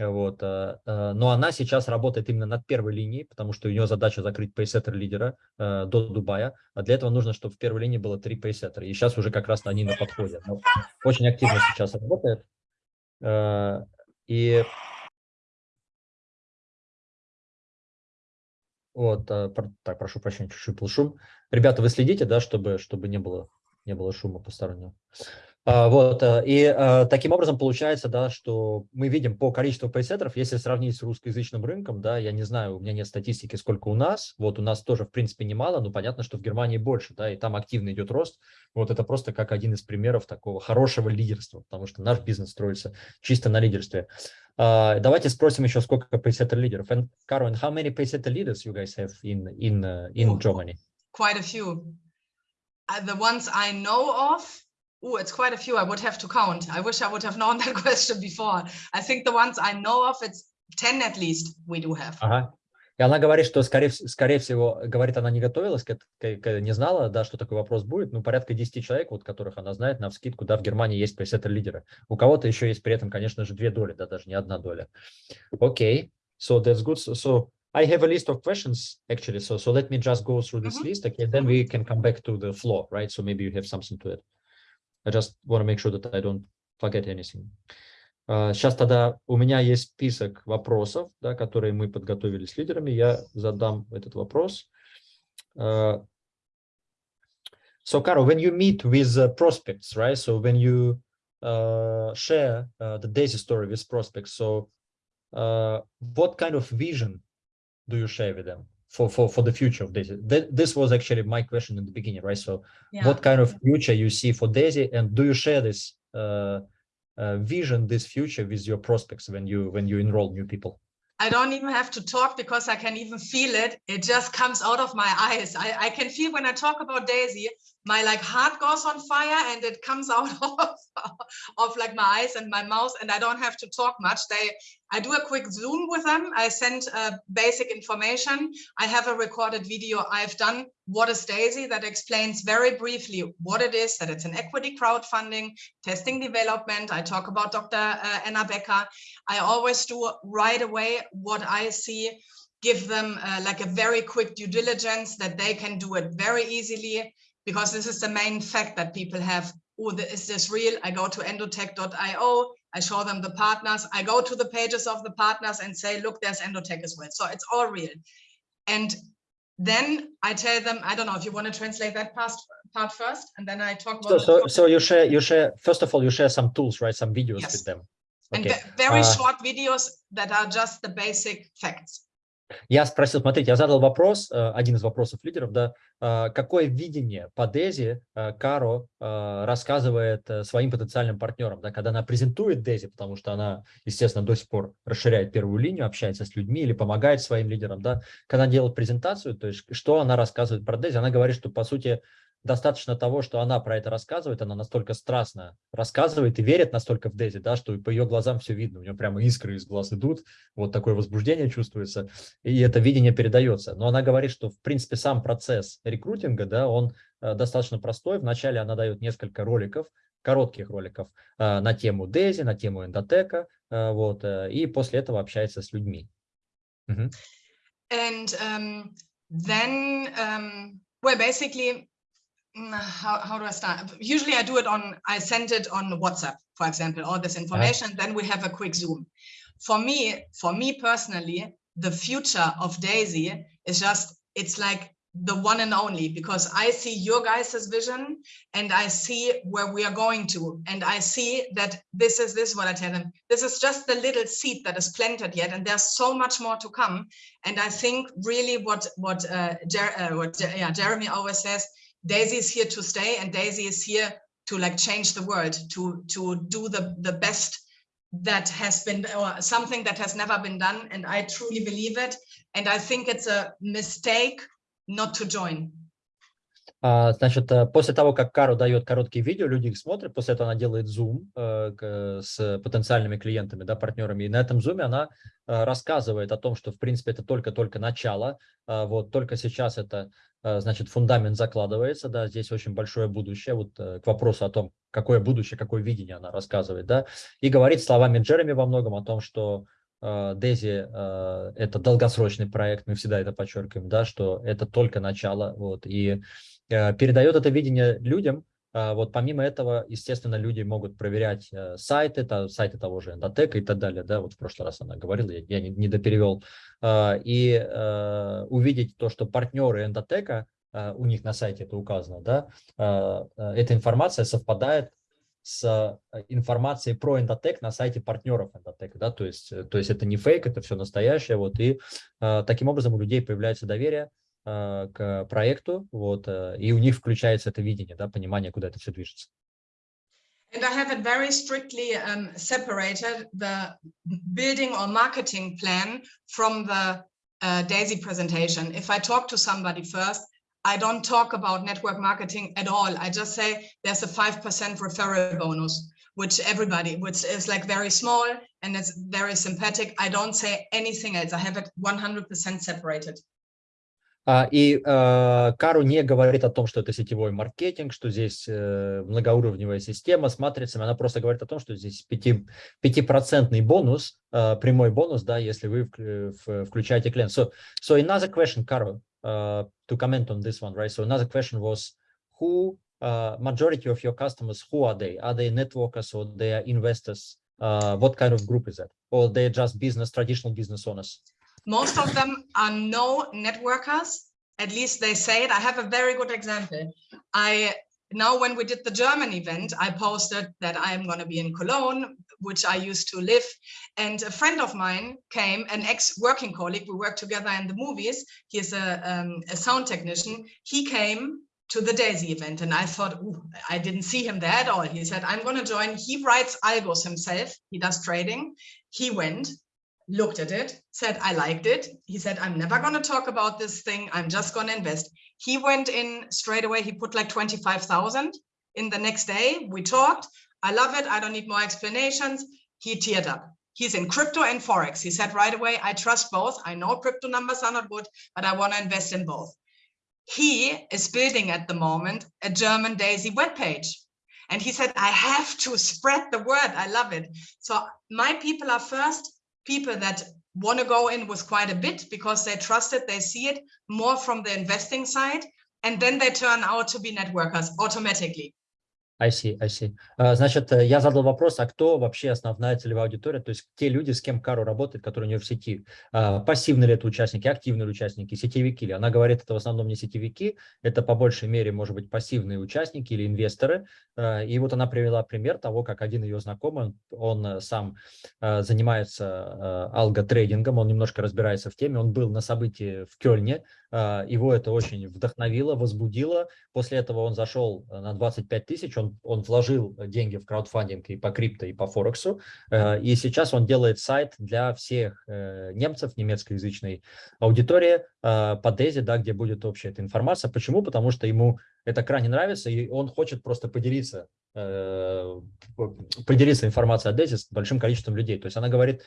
вот, э, э, но она сейчас работает именно над первой линией, потому что у нее задача закрыть пейсеттер лидера э, до Дубая. А для этого нужно, чтобы в первой линии было три пейсеттера. И сейчас уже как раз они на подходе. Но очень активно сейчас работает. И вот, так, прошу прощения, чуть-чуть был шум. Ребята, вы следите, да, чтобы, чтобы не было, не было шума постороннего. А, Вот, э, и э, таким образом получается, да, что мы видим по количеству пейсеттеров, если сравнить с русскоязычным рынком, да, я не знаю, у меня нет статистики, сколько у нас, вот у нас тоже, в принципе, немало, но понятно, что в Германии больше, да, и там активно идет рост, вот это просто как один из примеров такого хорошего лидерства, потому что наш бизнес строится чисто на лидерстве. А, Давайте спросим еще, сколько пейсеттер лидеров. And, how many peysetter leaders you guys have in, in, uh, in. Germany? Quite a few. Uh, the ones I know of, oh, it's quite a few. I would have to count. I wish I would have known that question before. I think the ones I know of, it's 10 at least we do have. Ага. И она говорит, что, скорее, скорее всего, говорит, она не готовилась, к, к- к- не знала, да, что такой вопрос будет. Ну, порядка 10 человек, вот которых она знает, на вскидку, да, в Германии есть пейсеттер лидеры. У кого-то еще есть при этом, конечно же, две доли, да, даже не одна доля. Окей, so that's good. So, I have a list of questions, actually, so, so let me just go through this Mhm. list, okay, then we can come back to the floor, right? So maybe you have something to it. I just want to make sure that I don't forget anything. Сейчас тогда у меня есть список вопросов, да, которые мы подготовили с лидерами. Я задам этот вопрос. Uh, so, Caro, when you meet with uh, prospects, right? So when you uh, share uh, the Daisy story with prospects, so uh, what kind of vision do you share with them For for for the future of Daisy? Th this was actually my question in the beginning, right? So, Yeah. what kind of future you see for Daisy, and do you share this uh, uh, vision, this future with your prospects when you when you enroll new people? I don't even have to talk because I can even feel it. It just comes out of my eyes. I, I can feel when I talk about Daisy, my like heart goes on fire and it comes (laughs) out of, of like my eyes and my mouth and I don't have to talk much. They, I do a quick Zoom with them. I send uh, basic information. I have a recorded video I've done. What is Daisy? That explains very briefly what it is, that it's an equity crowdfunding, testing development. I talk about Dr. Uh, Anna Becker. I always do right away what I see, give them uh, like a very quick due diligence that they can do it very easily because this is the main fact that people have. Oh, is this real? I go to endotech.io. I show them the partners. I go to the pages of the partners and say, look, there's endotech as well. So it's all real. And then I tell them, I don't know if you want to translate that past part first, and then I talk about the so so you share you share first of all you share some tools, right? Some videos Yes. with them. Okay. ve- very Uh, short videos that are just the basic facts. Я спросил, смотрите, я задал вопрос, э, один из вопросов лидеров, да, э, какое видение по Дези э, Каро э, рассказывает своим потенциальным партнерам, да, когда она презентует Дези, потому что она, естественно, до сих пор расширяет первую линию, общается с людьми или помогает своим лидерам, да, когда она делает презентацию, то есть что она рассказывает про Дези, она говорит, что, по сути, достаточно того, что она про это рассказывает, она настолько страстно рассказывает и верит настолько в Дези, да, что по ее глазам все видно, у нее прямо искры из глаз идут, вот такое возбуждение чувствуется, и это видение передается. Но она говорит, что, в принципе, сам процесс рекрутинга, да, он э, достаточно простой. Вначале она дает несколько роликов, коротких роликов э, на тему Дези, на тему эндотека, э, вот, и после этого общается с людьми. Мгм. And um, then, um, well, basically, how, how do I start? Usually I do it on, I send it on WhatsApp, for example, all this information, then we have a quick Zoom. For me, for me personally, the future of Daisy is just, it's like the one and only because I see your guys' vision and I see where we are going to. And I see that this is this is what I tell them. This is just the little seed that is planted yet, and there's so much more to come. And I think really what what uh, Jer uh, what yeah, Jeremy always says, Daisy is here to stay, and Daisy is here to like change the world, to to do the the best that has been or something that has never been done. And I truly believe it. And I think it's a mistake not to join. А, Значит, э, после того, как Кару дает короткие видео, люди их смотрят, после этого она делает зум э, к- с потенциальными клиентами, да, партнерами, и на этом зуме она э, рассказывает о том, что, в принципе, это только-только начало, а, вот, только сейчас это, э, значит, фундамент закладывается, да, здесь очень большое будущее, вот э, к вопросу о том, какое будущее, какое видение она рассказывает, да, и говорит словами Джереми во многом о том, что э, Дези э, это долгосрочный проект, мы всегда это подчеркиваем, да, что это только начало, вот, и э, передает это видение людям. А, Вот помимо этого, естественно, люди могут проверять э, сайты, сайты того же Эндотека и так далее. Да, вот в прошлый раз она говорила, я, не, не доперевел. А, И э, увидеть то, что партнеры Эндотека, а, у них на сайте это указано, да, а, эта информация совпадает с э, информацией про эндотек на сайте партнеров эндотека, да, то есть, э, то есть это не фейк, это все настоящее, вот, и э, таким образом у людей появляется доверие, э, к проекту, вот, э, и у них включается это видение, да, понимание, куда это все движется. And I have it very strictly um, separated the building or marketing plan from the uh, Daisy presentation. If I talk to somebody first, I don't talk about network marketing at all. I just say there's a 5% referral bonus, which everybody, which is like very small and it's very sympathetic. I don't say anything else. I have it 100% separated. А, И э, Кару не говорит о том, что это сетевой маркетинг, что здесь э, многоуровневая система с матрицами. Она просто говорит о том, что здесь пяти- пятипроцентный бонус, э, прямой бонус, да, если вы включаете клиент. So, so another question, uh, to comment on this one, right? So another question was, who uh, majority of your customers, who are they? Are they networkers or they are investors? uh, what kind of group is that? Or they're just business, traditional business owners? Most of them are no networkers. At least they say it. I have a very good example. I now when we did the German event, I posted that I am going to be in Cologne, which I used to live. And a friend of mine came, an ex-working colleague, we worked together in the movies. He is a, um, a sound technician. He came to the Daisy event and I thought, I didn't see him there at all. He said, I'm going to join. He writes algos himself. He does trading. He went, looked at it, said, I liked it. He said, I'm never going to talk about this thing. I'm just going to invest. He went in straight away. He put like 25,000 in the next day. We talked. I love it. I don't need more explanations. He teared up. He's in crypto and Forex. He said right away, I trust both. I know crypto numbers are not good, but I want to invest in both. He is building at the moment a German Daisy webpage. And he said, I have to spread the word. I love it. So my people are first people that want to go in with quite a bit because they trust it, they see it more from the investing side, and then they turn out to be networkers automatically. I see, I see. Uh, значит, я задал вопрос, а кто вообще основная целевая аудитория, то есть те люди, с кем Кару работает, которые у нее в сети. Uh, пассивные ли это участники, активные ли участники, сетевики ли? Она говорит, это в основном не сетевики, это по большей мере, может быть, пассивные участники или инвесторы. Uh, и вот она привела пример того, как один ее знакомый, он, он сам занимается алго-трейдингом, он немножко разбирается в теме, он был на событии в Кёльне, его это очень вдохновило, возбудило. После этого он зашел на 25 тысяч, он он, вложил деньги в краудфандинг и по крипто, и по Форексу, э, и сейчас он делает сайт для всех э, немцев, немецкоязычной аудитории э, по Дези, да, где будет общая эта информация. Почему? Потому что ему это крайне нравится, и он хочет просто поделиться, поделиться информацией о Дези с большим количеством людей. То есть она говорит,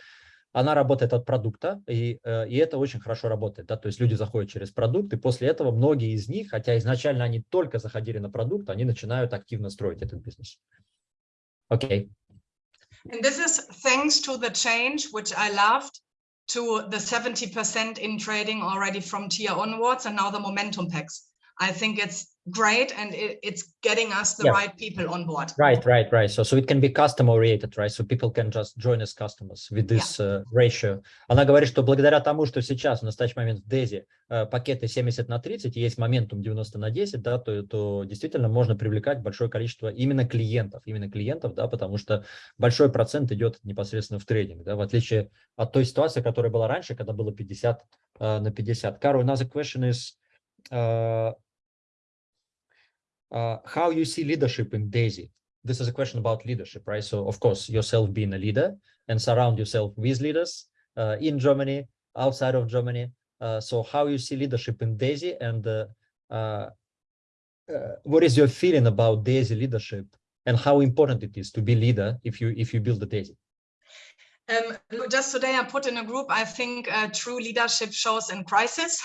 она работает от продукта, и, э, и это очень хорошо работает. Да? То есть люди заходят через продукт, и после этого многие из них, хотя изначально они только заходили на продукт, они начинают активно строить этот бизнес. Окей. Okay. And this is thanks to the change, which I loved, to the 70% in trading already from tier onwards, and now the momentum packs. I think it's great and it, it's getting us the yeah. right people on board. Right right right. So so it can be custom oriented right? So people can just join as customers with this yeah. uh, ratio. Она говорит что благодаря тому что сейчас в настоящий момент в Дези uh, пакеты 70 на 30 есть моментум 90 на 10 да то, то действительно можно привлекать большое количество именно клиентов именно клиентов да потому что большой процент идет непосредственно в трейдинг да в отличие от той ситуации которая была раньше когда было 50 uh, на 50 Кару another question is uh, how you see leadership in DAISY. This is a question about leadership, right? So of course, yourself being a leader and surround yourself with leaders uh, in Germany, outside of Germany. Uh, so how you see leadership in DAISY and uh, uh, uh, what is your feeling about DAISY leadership and how important it is to be leader if you if you build a DAISY? Um, just today I put in a group, I think true leadership shows in crisis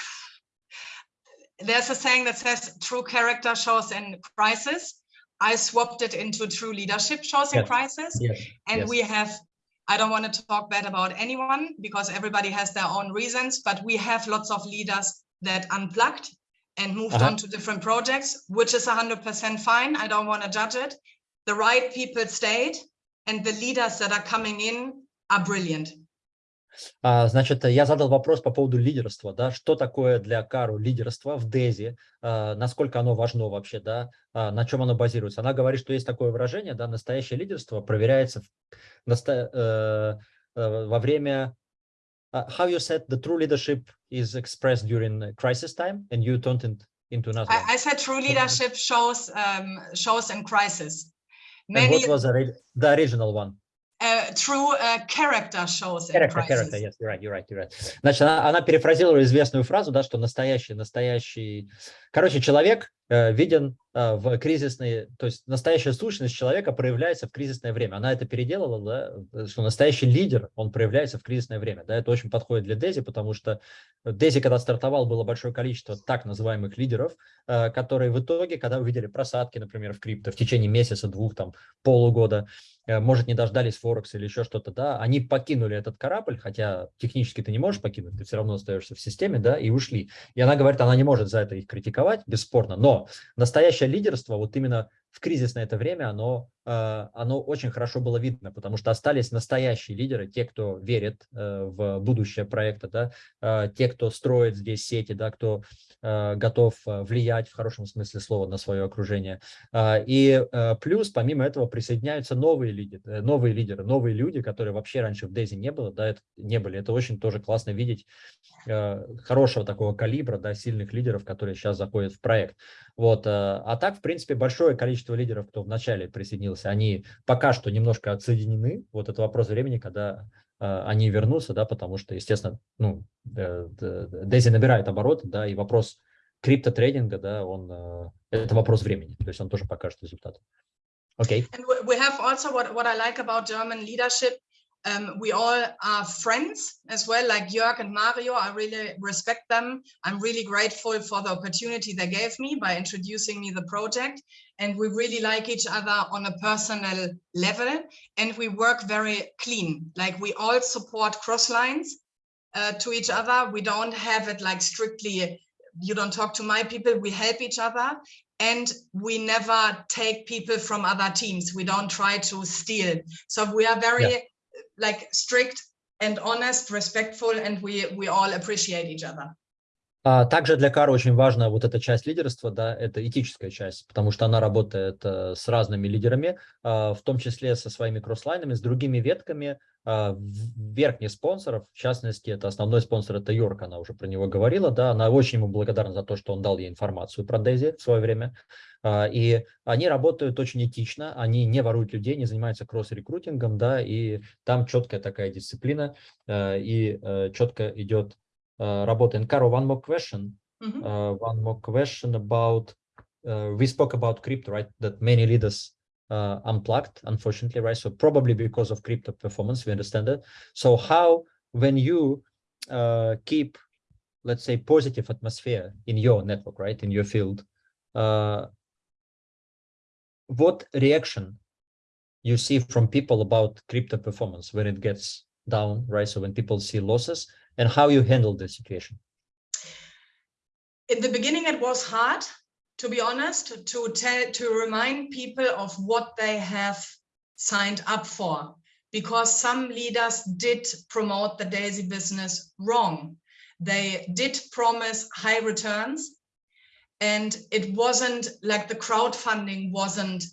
there's a saying that says true character shows in crisis. I swapped it into true leadership shows in yes. crisis. Yes. And yes. we have, I don't want to talk bad about anyone because everybody has their own reasons, but we have lots of leaders that unplugged and moved uh -huh. on to different projects, which is 100% fine. I don't want to judge it. The right people stayed and the leaders that are coming in are brilliant. А, значит, я задал вопрос по поводу лидерства, да, что такое для Кару лидерство в Дези, а, насколько оно важно вообще, да, а, на чем оно базируется. Она говорит, что есть такое выражение, да, настоящее лидерство проверяется э, э, во время how you said the true leadership is expressed during crisis time and you turned it into another I, I said true leadership shows um, shows in crisis. Many... and what was the, the original one uh, true uh, character shows character, character, yes, you're right, you're right, you're right. Значит, она, она перефразировала известную фразу, да, что настоящий, настоящий, короче, человек э, виден э, в кризисные, то есть настоящая сущность человека проявляется в кризисное время. Она это переделала, да, что настоящий лидер, он проявляется в кризисное время, да, это очень подходит для Дези, потому что Дези, когда стартовал, было большое количество так называемых лидеров, э, которые в итоге, когда увидели просадки, например, в крипто в течение месяца, двух, там, полугода, Э, может, не дождались Форекс или еще что-то, да, они покинули этот корабль, хотя технически ты не можешь покинуть, ты все равно остаешься в системе, да, и ушли. И она говорит, она не может за это их критиковать, бесспорно, но настоящее лидерство вот именно в кризисное это время, оно оно очень хорошо было видно, потому что остались настоящие лидеры, те, кто верит э, в будущее проекта, да, э, те, кто строит здесь сети, да, кто э, готов э, влиять в хорошем смысле слова на свое окружение. Э, и э, плюс, помимо этого, присоединяются новые лидеры, э, новые лидеры, новые люди, которые вообще раньше в Дейзи не было, да, это, не были. Это очень тоже классно видеть э, хорошего такого калибра, да, сильных лидеров, которые сейчас заходят в проект. Вот, э, а так, в принципе, большое количество лидеров, кто вначале присоединился, они пока что немножко отсоединены. Вот это вопрос времени, когда э, они вернутся, да, потому что, естественно, ну, Дейзи набирает обороты, да, и вопрос криптотрейдинга, да, он, это вопрос времени, то есть он тоже покажет результат. Okay. And we have also what, what I like about German leadership Um, we all are friends as well, like Jörg and Mario. I really respect them. I'm really grateful for the opportunity they gave me by introducing me the project. And we really like each other on a personal level. And we work very clean. Like we all support cross lines uh, to each other. We don't have it like strictly, you don't talk to my people. We help each other. And we never take people from other teams. We don't try to steal. So we are very yeah like strict and honest, respectful, and we, we all appreciate each other. А также для Кары очень важна вот эта часть лидерства, да, это этическая часть, потому что она работает э, с разными лидерами, а, в том числе со своими кросслайнами, с другими ветками, а, верхних спонсоров, в частности, это основной спонсор, это Йорк, она уже про него говорила, да, она очень ему благодарна за то, что он дал ей информацию про Дейзи в свое время, и они работают очень этично, они не воруют людей, не занимаются кросс-рекрутингом, да, и там четкая такая дисциплина, и э, четко идет uh, работа. And Caro, one more question. Mm -hmm. uh, one more question about, uh, we spoke about crypto, right? That many leaders uh, unplugged, unfortunately, right? So probably because of crypto performance, we understand that. So how, when you uh, keep, let's say, positive atmosphere in your network, right, in your field, uh, what reaction you see from people about crypto performance when it gets down, right? So when people see losses, and how you handle the situation? In the beginning, it was hard, to be honest, to tell, to remind people of what they have signed up for, because some leaders did promote the Daisy business wrong. They did promise high returns, and it wasn't like the crowdfunding wasn't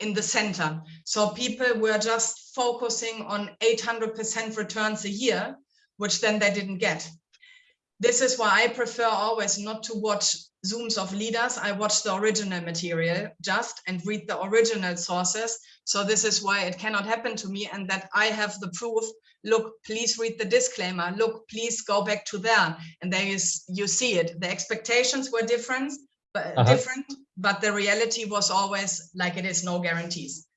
in the center. So people were just focusing on 800% returns a year which then they didn't get This is why I prefer always not to watch Zooms of leaders. I watch the original material just and read the original sources. So this is why it cannot happen to me and that I have the proof. Look, please read the disclaimer. Look, please go back to there. And there is, you see it. The expectations were different, but uh -huh. different, but the reality was always like it is no guarantees.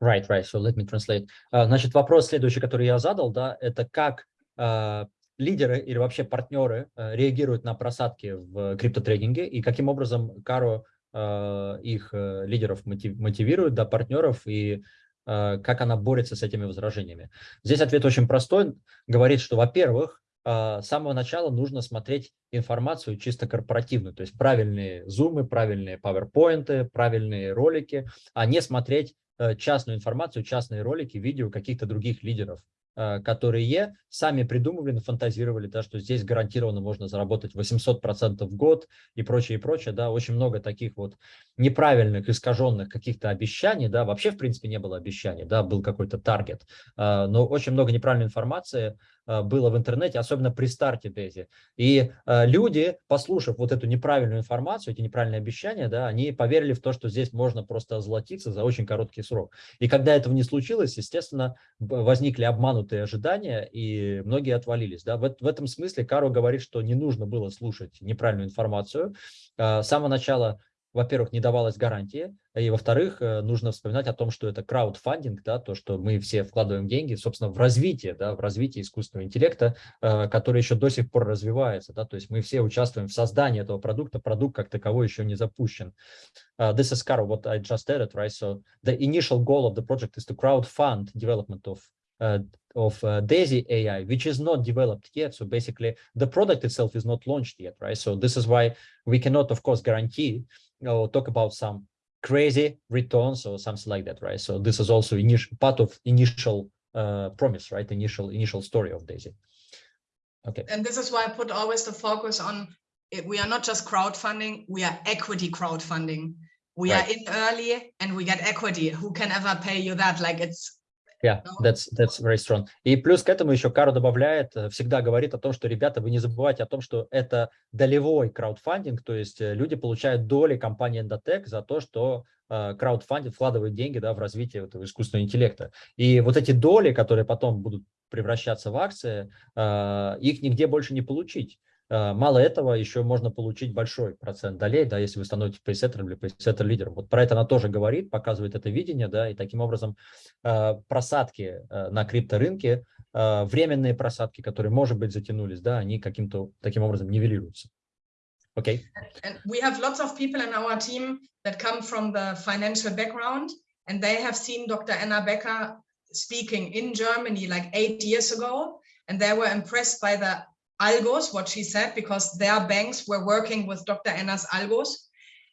Right, right. So let me translate. Uh, значит, вопрос следующий, который я задал, да, это как А, лидеры или вообще партнеры а, реагируют на просадки в криптотрейдинге и каким образом Каро а, их э, лидеров мотивирует, да, партнеров и как она борется с этими возражениями. Здесь ответ очень простой. Говорит, что, во-первых, с самого начала нужно смотреть информацию чисто корпоративную, то есть правильные зумы, правильные PowerPoint, правильные ролики, а не смотреть э, частную информацию, частные ролики, видео каких-то других лидеров Э, которые сами придумывали, фантазировали, да, что здесь гарантированно можно заработать 800% в год и прочее, и прочее, да, очень много таких вот неправильных, искаженных каких-то обещаний, да, вообще, в принципе, не было обещаний, да, был какой-то таргет, э, но очень много неправильной информации, Э, было в интернете, особенно при старте Дези. И э, люди, послушав вот эту неправильную информацию, эти неправильные обещания, да, они поверили в то, что здесь можно просто озолотиться за очень короткий срок. И когда этого не случилось, естественно, возникли обманутые ожидания, и многие отвалились. Да. В, в этом смысле Каро говорит, что не нужно было слушать неправильную информацию. Э, с самого начала во-первых, не давалась гарантии, и, во-вторых, э, нужно вспоминать о том, что это краудфандинг, да, то, что мы все вкладываем деньги, собственно, в развитие, да, в развитие искусственного интеллекта, э, который еще до сих пор развивается, да, то есть мы все участвуем в создании этого продукта, продукт как таковой еще не запущен. Uh, this is Caro, what I just added, right? So the initial goal of the project is to crowdfund development of uh, of uh, Daisy AI, which is not developed yet. So basically, the product itself is not launched yet, right? So this is why we cannot, of course, guarantee or talk about some crazy returns or something like that, right? So this is also initial part of initial uh, promise, right? Initial initial story of Daisy. Okay. And this is why I put always the focus on it. We are not just crowdfunding, we are equity crowdfunding. We Right. are in early and we get equity. Who can ever pay you that? Like it's Yeah, that's that's very strong. И плюс к этому еще Каро добавляет, э, всегда говорит о том, что, ребята, вы не забывайте о том, что это долевой краудфандинг, то есть э, люди получают доли компании Endotech за то, что э, краудфандинг вкладывает деньги да, в развитие этого искусственного интеллекта. И вот эти доли, которые потом будут превращаться в акции, их нигде больше не получить. Э, Мало этого, еще можно получить большой процент долей, да, если вы становитесь пейсеттером или пейсеттер лидером. Вот про это она тоже говорит, показывает это видение, да, и таким образом э, просадки э, на крипторынке, временные просадки, которые, может быть, затянулись, да, они каким-то таким образом нивелируются. Окей. and we have lots of people in our team that come from the financial background and they have seen Dr. Anna Becker speaking in Germany like eight years ago and they were impressed by the algos, what she said, because their banks were working with Dr. Anna's algos.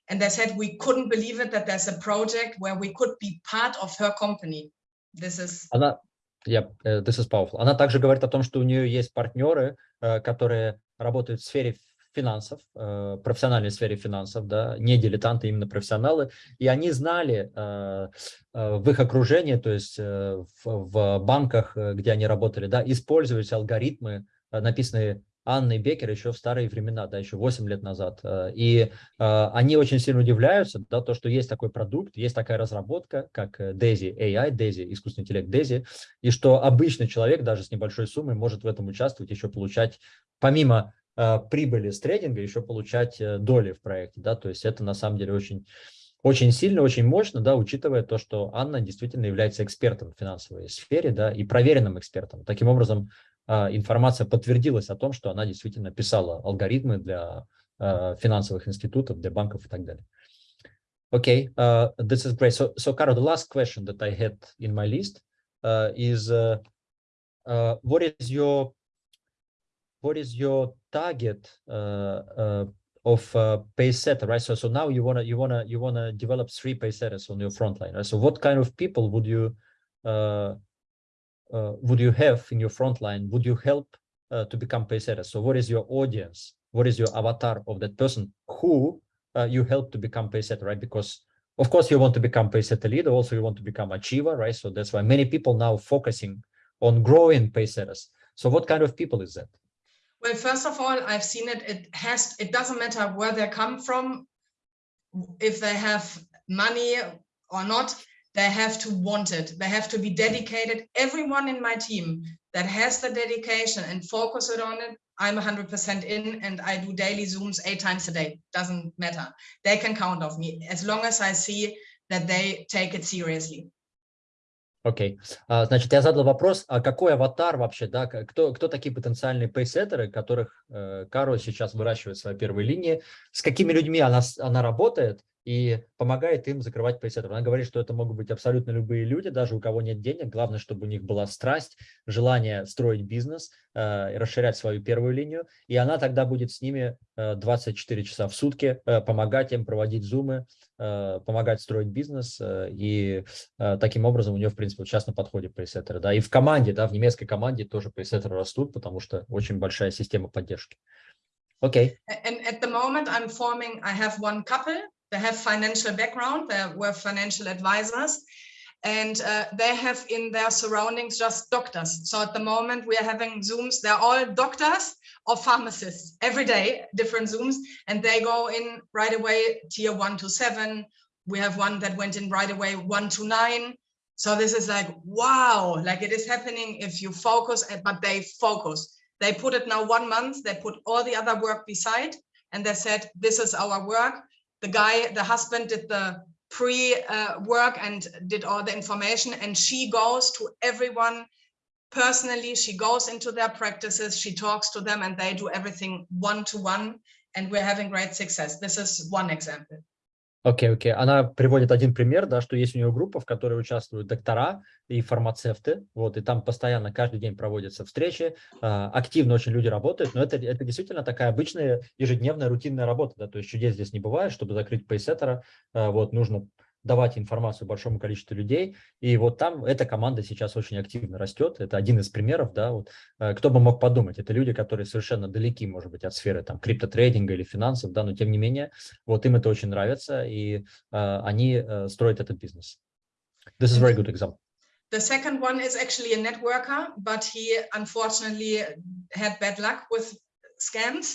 And they said we couldn't believe it that there's a project where we could be part of her company. This is Она, yeah, э, this is powerful. Она также говорит о том, что у нее есть партнеры, э, которые работают в сфере финансов, э, профессиональной сфере финансов, да, не дилетанты, именно профессионалы, и они знали в их окружении, то есть в, банках, где они работали, да, использовать алгоритмы, написанные Анной Бекер еще в старые времена, да, еще 8 лет назад. Э, И э, они очень сильно удивляются, да, то, что есть такой продукт, есть такая разработка, как э, DAISY AI, DAISY, искусственный интеллект DAISY, и что обычный человек даже с небольшой суммой может в этом участвовать, еще получать, помимо э, прибыли с трейдинга, еще получать э, доли в проекте, да, то есть это на самом деле очень очень сильно, очень мощно, да, учитывая то, что Анна действительно является экспертом в финансовой сфере, да, и проверенным экспертом. Таким образом, информация подтвердилась о том, что она действительно писала алгоритмы для а, финансовых институтов, для банков и так далее. Okay, uh, this is great. So, so Caro, the last question that I had in my list uh, is, uh, uh, what is your what is your target uh, uh, of uh, pace setter, right? So, so now you wanna you wanna you wanna develop three pace setters on your front line, right? So, what kind of people would you uh, uh, would you have in your front line? Would you help uh, to become pacesetter? So, what is your audience? What is your avatar of that person who uh, you help to become pace setter, right? Because of course you want to become pace setter leader, also you want to become achiever, right? So that's why many people now focusing on growing pace setters. So, what kind of people is that? Well, first of all, I've seen it. It has. It doesn't matter where they come from, if they have money or not They have to want it. They have to be dedicated. Everyone in my team that has the dedication and focus it on it, I'm 100% in, and I do daily zooms eight times a day. Doesn't matter. They can count on me as long as I see that they take it seriously. Окей. А, Значит, я задал вопрос, а какой аватар вообще, да, к- кто, кто такие потенциальные пейсеттеры, которых э, Каро сейчас выращивает в своей первой линии, с какими людьми она, с- она работает и помогает им закрывать пейсеттеров. Она говорит, что это могут быть абсолютно любые люди, даже у кого нет денег, главное, чтобы у них была страсть, желание строить бизнес, э, расширять свою первую линию, и она тогда будет с ними э, 24 часа в сутки э, помогать им проводить зумы, э, помогать строить бизнес, э, и Э, Таким образом, у нее, в принципе, сейчас на подходе пресеттеры. Да, и в команде, да, в немецкой команде тоже пресеттеры растут, потому что очень большая система поддержки. A- And at the moment, I'm forming, I have one couple, they have financial background, they were financial advisors, and uh, they have in their surroundings just doctors. So at the moment, we are having Zooms, they're all doctors or pharmacists every day, different Zooms, and they go in right away, tier one to seven. We have one that went in right away, one to nine. So this is like, wow, like it is happening if you focus, eh, but they focus. They put it now one month, they put all the other work beside, and they said, this is our work. The guy, the husband did the pre-work and did all the information, and she goes to everyone personally. She goes into their practices, she talks to them, and they do everything one-to-one, and we're having great success. This is one example. Окей, окей. Она приводит один пример, да, что есть у нее группа, в которой участвуют доктора и фармацевты, вот, и там постоянно каждый день проводятся встречи, а, активно очень люди работают, но это, это действительно такая обычная ежедневная рутинная работа, да, то есть чудес здесь не бывает, чтобы закрыть пейсеттера, а, вот, нужно давать информацию большому количеству людей. И вот там эта команда сейчас очень активно растет. Это один из примеров, да, вот, э, кто бы мог подумать, это люди, которые совершенно далеки, может быть, от сферы там криптотрейдинга или финансов, да, но тем не менее, вот им это очень нравится, и uh, они uh, строят этот бизнес. This is a very good example. The second one is actually a networker, but he unfortunately had bad luck with scams.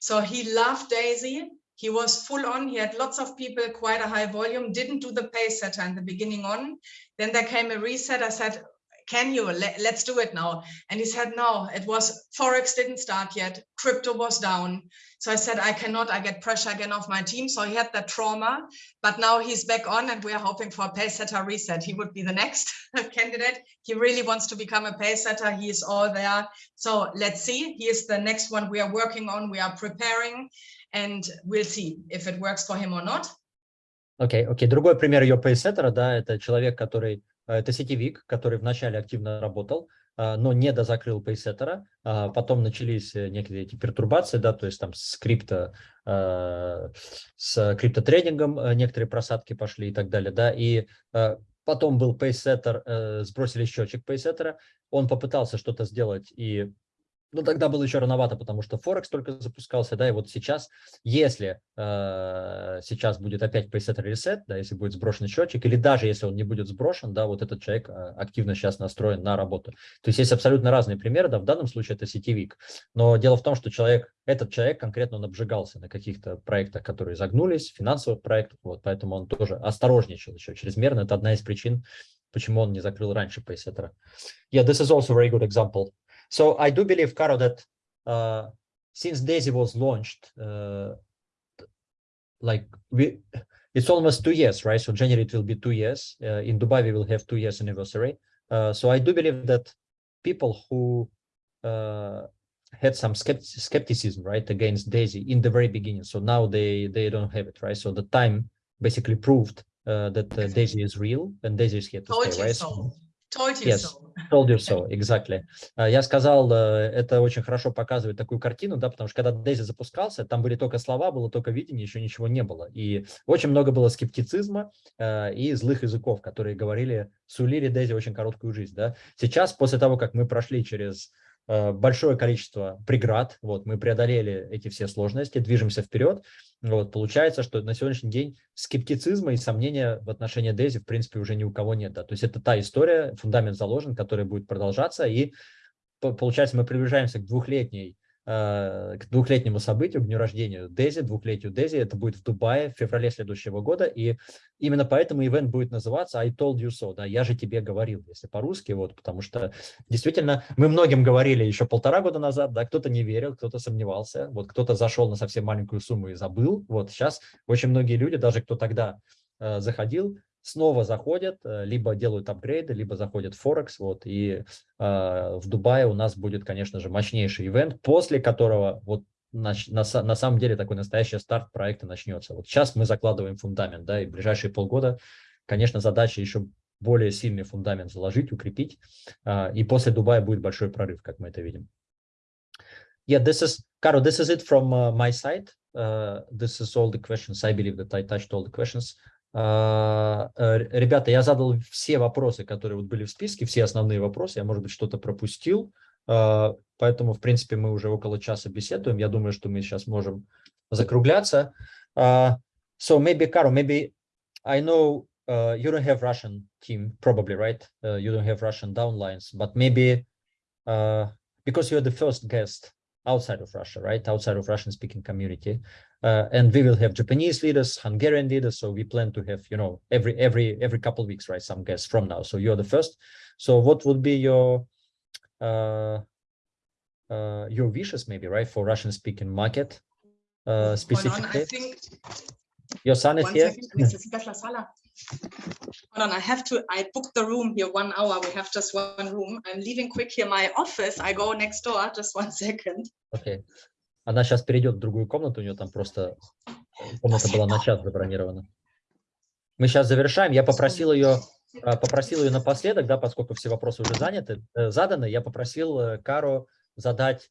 So he loved Daisy he was full on. He had lots of people quite a high volume. Didn't do the pay setter in the beginning on. Then there came a reset. I said can you? Let, us do it now. And he said no it was forex didn't start yet. Crypto was down. So i said i cannot. I get pressure again off my team. So he had that trauma. But now he's back on and we are hoping for a pay setter reset. He would be the next (laughs) candidate. He really wants to become a pay setter. He is all there. So let's see. He is the next one we are working on. We are preparing and we'll see if it works for him or not. Окей, okay, окей. Okay. Другой пример ее пейсеттера, да, это человек, который, э, это сетевик, который вначале активно работал, э, но не дозакрыл пейсеттера, а потом начались э, некие эти пертурбации, да, то есть там с крипто, с криптотрейдингом некоторые просадки пошли и так далее, да, и потом был пейсеттер, сбросили счетчик пейсеттера, он попытался что-то сделать и ну, тогда было еще рановато, потому что Форекс только запускался, да, и вот сейчас, если э, сейчас будет опять preset reset, да, если будет сброшен счетчик, или даже если он не будет сброшен, да, вот этот человек э, активно сейчас настроен на работу. То есть есть абсолютно разные примеры, да, в данном случае это сетевик, но дело в том, что человек, этот человек конкретно он обжигался на каких-то проектах, которые загнулись, финансовых проектах, вот, поэтому он тоже осторожничал еще чрезмерно, это одна из причин, почему он не закрыл раньше пейсеттера. Yeah, this is also a very good example. So I do believe, Caro, that uh, since Daisy was launched, uh, like we, it's almost two years, right? So January it will be two years. Uh, in Dubai we will have two years anniversary. Uh, so I do believe that people who uh, had some skepticism, right, against Daisy in the very beginning. So now they they don't have it, right? So the time basically proved uh, that Daisy is real and Daisy is here to Told stay, right? So. Told you yes, so. (laughs) Told you so, exactly. А, я сказал, э, это очень хорошо показывает такую картину, да, потому что когда Дейзи запускался, там были только слова, было только видение, еще ничего не было. И очень много было скептицизма э, и злых языков, которые говорили, сулили Дейзи очень короткую жизнь. Да. Сейчас, после того, как мы прошли через Э, большое количество преград, вот, мы преодолели эти все сложности, движемся вперед, вот, получается, что на сегодняшний день скептицизма и сомнения в отношении Дейзи, в принципе, уже ни у кого нет, да, то есть это та история, фундамент заложен, который будет продолжаться, и получается, мы приближаемся к двухлетней к двухлетнему событию, к дню рождения Дези, двухлетию Дези. Это будет в Дубае в феврале следующего года. И именно поэтому ивент будет называться I told you so. Да, я же тебе говорил, если по-русски. Вот, потому что действительно мы многим говорили еще полтора года назад, да, кто-то не верил, кто-то сомневался, вот кто-то зашел на совсем маленькую сумму и забыл. Вот сейчас очень многие люди, даже кто тогда э, заходил, снова заходят, э, либо делают апгрейды, либо заходят в Форекс. Вот, и э, в Дубае у нас будет, конечно же, мощнейший ивент, после которого вот на, на, на самом деле такой настоящий старт проекта начнется. Вот сейчас мы закладываем фундамент, да, и в ближайшие полгода, конечно, задача еще более сильный фундамент заложить, укрепить, э, и после Дубая будет большой прорыв, как мы это видим. Yeah, this is, Caro, this is it from uh, my side. Uh, this is all the questions. I believe that I touched all the questions. А, э, ребята, я задал все вопросы, которые вот были в списке, все основные вопросы. Я, может быть, что-то пропустил. А, поэтому, в принципе, мы уже около часа беседуем. Я думаю, что мы сейчас можем закругляться. Uh, so maybe, Caro, maybe I know uh, you don't have Russian team, probably, right? Uh, you don't have Russian downlines, but maybe because you're the first guest outside of Russia, right? Outside of Russian speaking community. Uh, and we will have Japanese leaders, Hungarian leaders. So we plan to have, you know, every every every couple of weeks, right? Some guests from now. So you're the first. So what would be your uh, uh, your wishes, maybe, right, for Russian speaking market uh, specifically? I think your son is here. Hold on, I have to, I booked the room here one hour. We have just one room. I'm leaving quick here my office. I go next door, (laughs) just one second. Okay. Она сейчас перейдет в другую комнату, у нее там просто комната была на час забронирована. Мы сейчас завершаем. Я попросил ее, а, попросил ее напоследок, да, поскольку все вопросы уже заняты, э, заданы, я попросил э, Кару задать,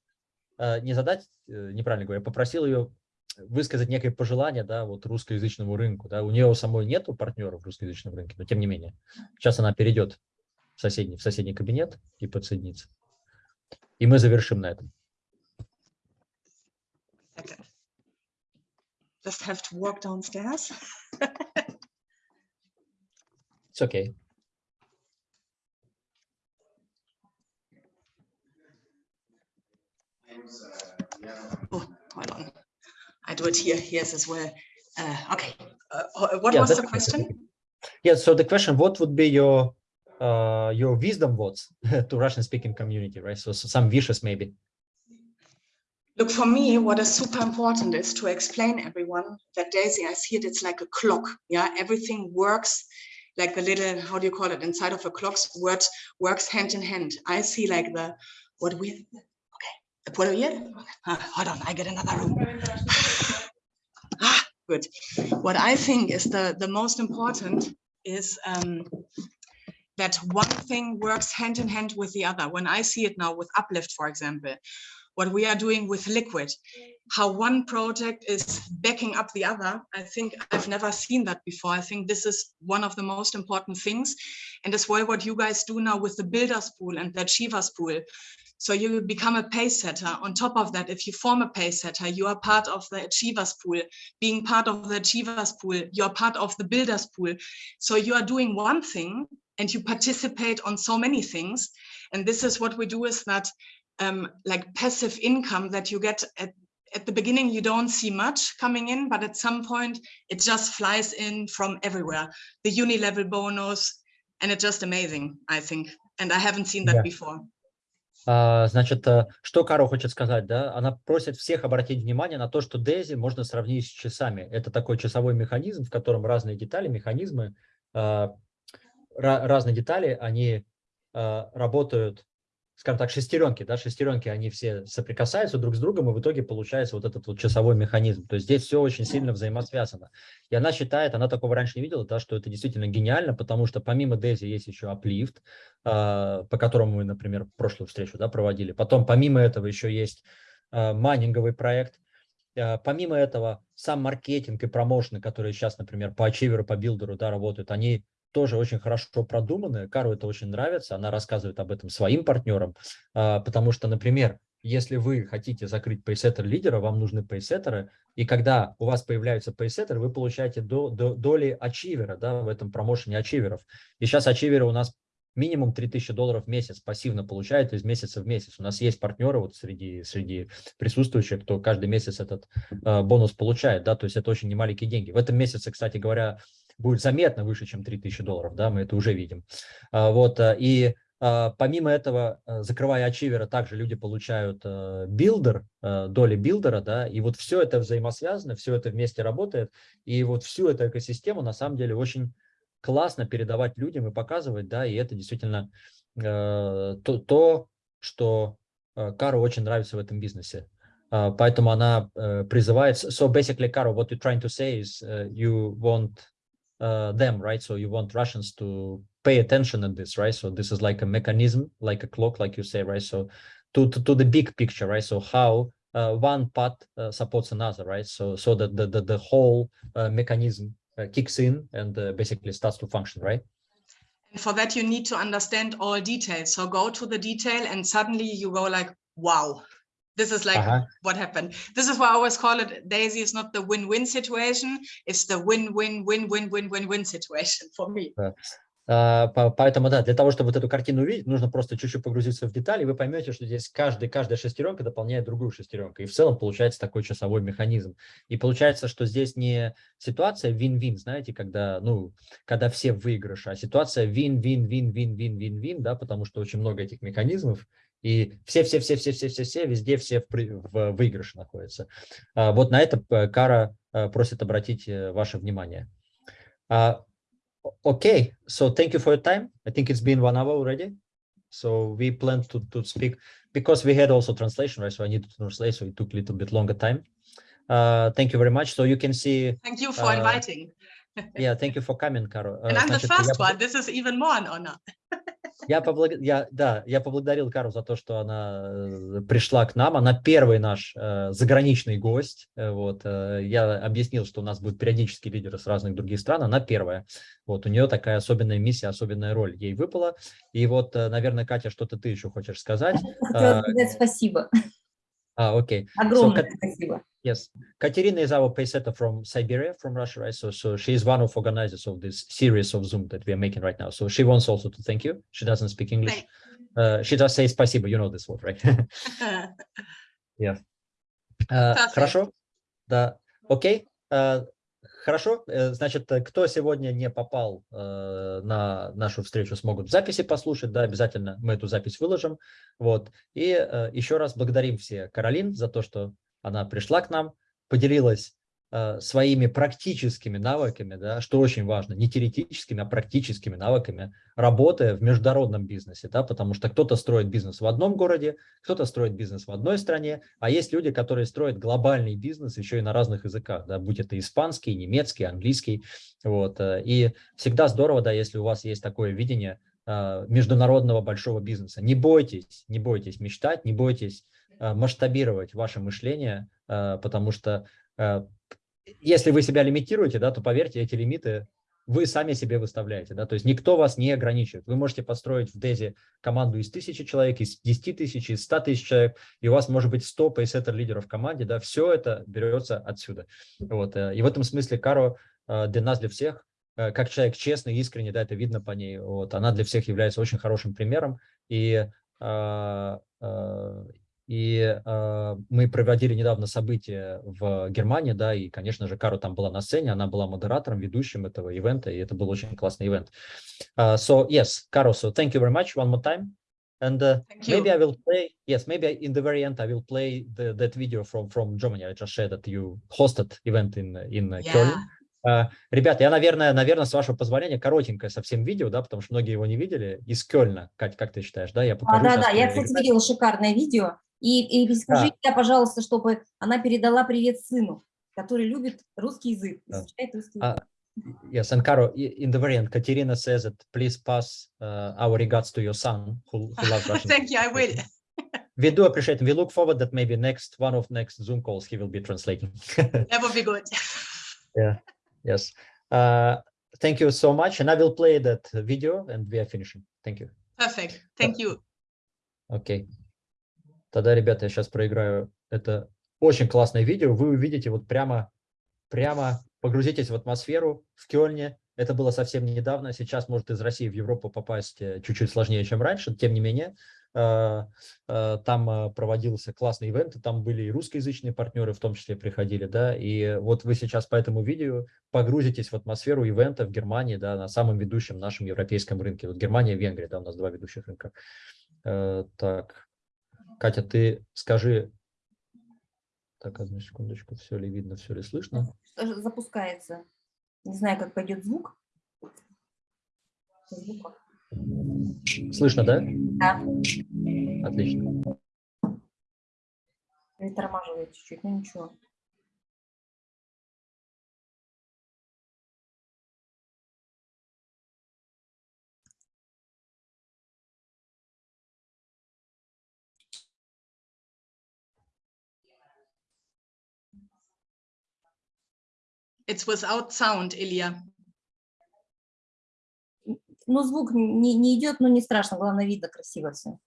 э, не задать, неправильно говорю, я попросил ее высказать некое пожелание, да, вот русскоязычному рынку, да, у нее самой нету партнеров в русскоязычном рынке, но тем не менее, сейчас она перейдет в соседний, в соседний кабинет и подсоединится. И мы завершим на этом. Just have to walk downstairs. It's okay. It here. Yes, as well. Uh, okay. Uh, what Yeah, was the question? Yeah, so the question, what would be your uh, your wisdom words (laughs) to Russian speaking community, right? So, so some wishes maybe. Look, for me, what is super important is to explain everyone that Daisy, I see it, it's like a clock. Yeah, everything works like the little, how do you call it, inside of a clock, word works hand in hand. I see like the, what we, okay, puedo ir? Ah, hold on, I get another room. (laughs) good. What I think is the, the most important is um, that one thing works hand in hand with the other. When I see it now with Uplift, for example, what we are doing with liquid how one project is backing up the other i think i've never seen that before i think this is one of the most important things and as well what you guys do now with the builders pool and the achievers pool so you become a pace setter on top of that if you form a pace setter you are part of the achievers pool being part of the achievers pool you're part of the builders pool so you are doing one thing and you participate on so many things and this is what we do is that um, like passive income that you get at, at the beginning, you don't see much coming in, but at some point it just flies in from everywhere. The uni level bonus, and it's just amazing, I think. And I haven't seen that Yeah. before. А, Значит, э, что Каро хочет сказать, да? Она просит всех обратить внимание на то, что Дейзи можно сравнить с часами. Это такой часовой механизм, в котором разные детали, механизмы, а, ра- разные детали, они а, работают, скажем так, шестеренки, да, шестеренки, они все соприкасаются друг с другом, и в итоге получается вот этот вот часовой механизм. То есть здесь все очень сильно взаимосвязано. И она считает, она такого раньше не видела, да, что это действительно гениально, потому что помимо Дейзи есть еще Uplift, а, по которому мы, например, прошлую встречу да, проводили. Потом помимо этого еще есть а, майнинговый проект. А, Помимо этого, сам маркетинг и промоушены, которые сейчас, например, по Ачиверу, по Билдеру да, работают, они тоже очень хорошо продуманы. Кару это очень нравится, она рассказывает об этом своим партнерам, а, потому что, например, если вы хотите закрыть пейсеттер лидера, вам нужны пейсеттеры, и когда у вас появляются пейсеттеры, вы получаете до, до- доли ачивера да, в этом промоушене ачиверов. И сейчас achiever ы у нас минимум 3000 долларов в месяц пассивно получают из месяца в месяц. У нас есть партнеры вот среди, среди присутствующих, кто каждый месяц этот э, бонус получает, да, то есть это очень немаленькие деньги. В этом месяце, кстати говоря, будет заметно выше, чем 3000 долларов, да, мы это уже видим. А, вот, э, и а, помимо этого, э, закрывая achiever а, также люди получают э, билдер, доли builder а, да, и вот все это взаимосвязано, все это вместе работает, и вот всю эту экосистему на самом деле очень классно передавать людям и показывать, да, и это действительно то, то, что Кару очень нравится в этом бизнесе. А, поэтому она призывает, so basically, Кару, what you're trying to say is you want uh, them, right? So you want Russians to pay attention on this, right? So this is like a mechanism, like a clock, like you say, right? So to, to, to the big picture, right? So how uh, one part uh, supports another, right? So so that the, the, the whole uh, mechanism uh, kicks in and uh, basically starts to function, right? And for that, you need to understand all details. So go to the detail and suddenly you go like, wow, this is like Ага. what happened. This is why I always call it Daisy is not the win-win situation. It's the win-win-win-win-win-win-win situation for me. По- Поэтому, да, для того, чтобы вот эту картину увидеть, нужно просто чуть-чуть погрузиться в детали, и вы поймете, что здесь каждый, каждая шестеренка дополняет другую шестеренку. И в целом получается такой часовой механизм. И получается, что здесь не ситуация вин-вин, знаете, когда, ну, когда все в выигрыше, а ситуация вин-вин-вин-вин-вин-вин-вин, да, потому что очень много этих механизмов, и все-все-все-все-все-все-все, везде все в, в выигрыше находятся. А, Вот на это э, Кара э, просит обратить э, ваше внимание. А, Okay, so thank you for your time. I think it's been one hour already. So we plan to, to speak because we had also translation, right? So I needed to translate, so it took a little bit longer time. Uh, thank you very much. So you can see, Thank you for Uh, inviting. Yeah, thank you for coming, Каро. Э, And I'm the first one. This is even more an honor. Я, поблаг... я, да, я поблагодарил Кару за то, что она э, пришла к нам. Она первый наш э, заграничный гость. Э, вот, э, я объяснил, что у нас будут периодически лидеры с разных других стран. Она первая. Вот, у нее такая особенная миссия, особенная роль ей выпала. И вот, э, наверное, Катя, что-то ты еще хочешь сказать? Хотела А, сказать спасибо. А, окей. Огромное Кат- спасибо. Yes, Katerina is our paysetter from Siberia, from Russia, right? So, so she is one of organizers of this series of Zoom that we are making right now. So she wants also to thank you. She doesn't speak English. Thank- Uh, she does say спасибо. You know this word, right? (laughs) (laughs) Uh, Perfect. Хорошо, да, окей. Uh, Хорошо, Э, значит, э, кто сегодня не попал э, на нашу встречу, смогут записи послушать, да, обязательно мы эту запись выложим, вот. И еще раз благодарим все Каролин за то, что она пришла к нам, поделилась своими практическими навыками, да, что очень важно, не теоретическими, а практическими навыками, работая в международном бизнесе, да, потому что кто-то строит бизнес в одном городе, кто-то строит бизнес в одной стране, а есть люди, которые строят глобальный бизнес еще и на разных языках, да, будь это испанский, немецкий, английский, вот, э, и всегда здорово, да, если у вас есть такое видение э, международного большого бизнеса. Не бойтесь, не бойтесь мечтать, не бойтесь э, масштабировать ваше мышление, э, потому что э, если вы себя лимитируете, да, то поверьте, эти лимиты вы сами себе выставляете, да, то есть никто вас не ограничивает. Вы можете построить в Дези команду из тысячи человек, из 10 тысяч, из 100 тысяч человек, и у вас может быть 100 пейсеттер лидеров в команде, да, все это берется отсюда. Вот, э, и в этом смысле Каро э, для нас, для всех, э, как человек честный, искренний, да, это видно по ней, вот, она для всех является очень хорошим примером, и и э, мы проводили недавно событие в Германии, да, и, конечно же, Кару там была на сцене, она была модератором, ведущим этого ивента, и это был очень классный ивент. Uh, so, yes, Caro, so thank you very much one more time. And uh, maybe I will play, yes, maybe in the very end I will play the, that video from, from Germany. I just shared that you hosted event in, in uh, Köln. Yeah. Uh, Ребята, я, наверное, наверное, с вашего позволения, коротенькое совсем видео, да, потому что многие его не видели, из Кёльна. Кать, как ты считаешь, да? Я А, покажу да, щас, да, я, кстати, видела шикарное видео. И, и скажи я, пожалуйста, чтобы она передала привет сыну, который любит русский язык. Да. изучает русский А, язык. Yes, and Caro, i- in the very end, Katerina says that please pass uh, our regards to your son who, who loves Russian. Thank you. I will. We do appreciate. We look forward that maybe next one of next Zoom calls he will be translating. That would be good. yes. Uh, thank you so much. And I will play that video and we are finishing. Thank you. Perfect. Thank you. Окей. Тогда, ребята, я сейчас проиграю это очень классное видео. Вы увидите вот прямо, прямо погрузитесь в атмосферу в Кёльне. Это было совсем недавно. Сейчас может из России в Европу попасть э, чуть-чуть сложнее, чем раньше. Тем не менее, э, э, там проводился классный ивент, и там были и русскоязычные партнеры в том числе приходили, да, и вот вы сейчас по этому видео погрузитесь в атмосферу ивента в Германии, да, на самом ведущем нашем европейском рынке. Вот Германия и Венгрия, да, у нас два ведущих рынка. Так, Катя, ты скажи, так, одну секундочку, все ли видно, все ли слышно? Запускается. Не знаю, как пойдет звук. Звука. Слышно, да? Да, Отлично. притормаживает чуть-чуть, но ничего. It's without sound, Ilya. Ну, звук не, не идет, но не страшно, главное, видно красиво все.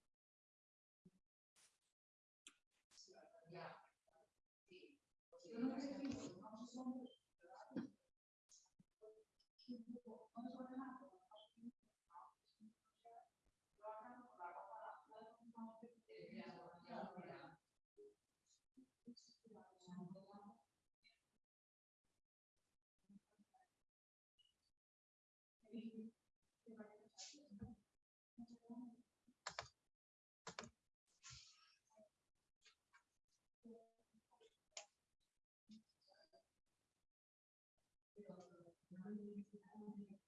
你去考虑。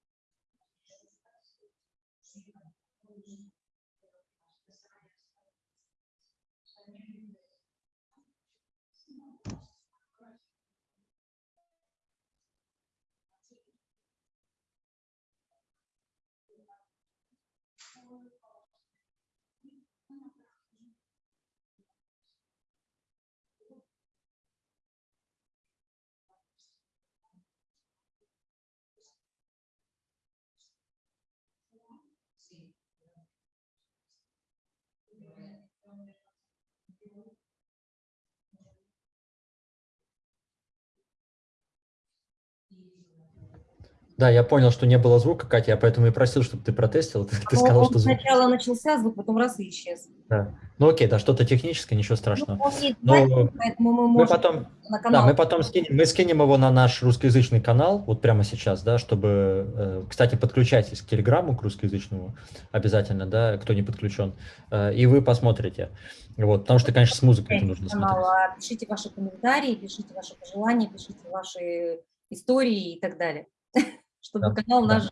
Да, я понял, что не было звука, Катя, я поэтому и просил, чтобы ты протестил. (laughs) Ты, ты Но сказал, он что звук. сначала начался звук, потом раз и исчез. Да. Ну окей, да, что-то техническое, ничего Ну, страшного. он есть Но поэтому мы Мы можем потом, на да, канал. мы потом скинем, мы скинем его на наш русскоязычный канал, вот прямо сейчас, да, чтобы, э, кстати, подключайтесь к телеграмму, к русскоязычному обязательно, да, кто не подключен, э, и вы посмотрите. Вот, потому что, конечно, с музыкой это нужно смотреть. а пишите ваши комментарии, пишите ваши пожелания, пишите ваши истории и так далее, (laughs) чтобы Да, канал да. наш.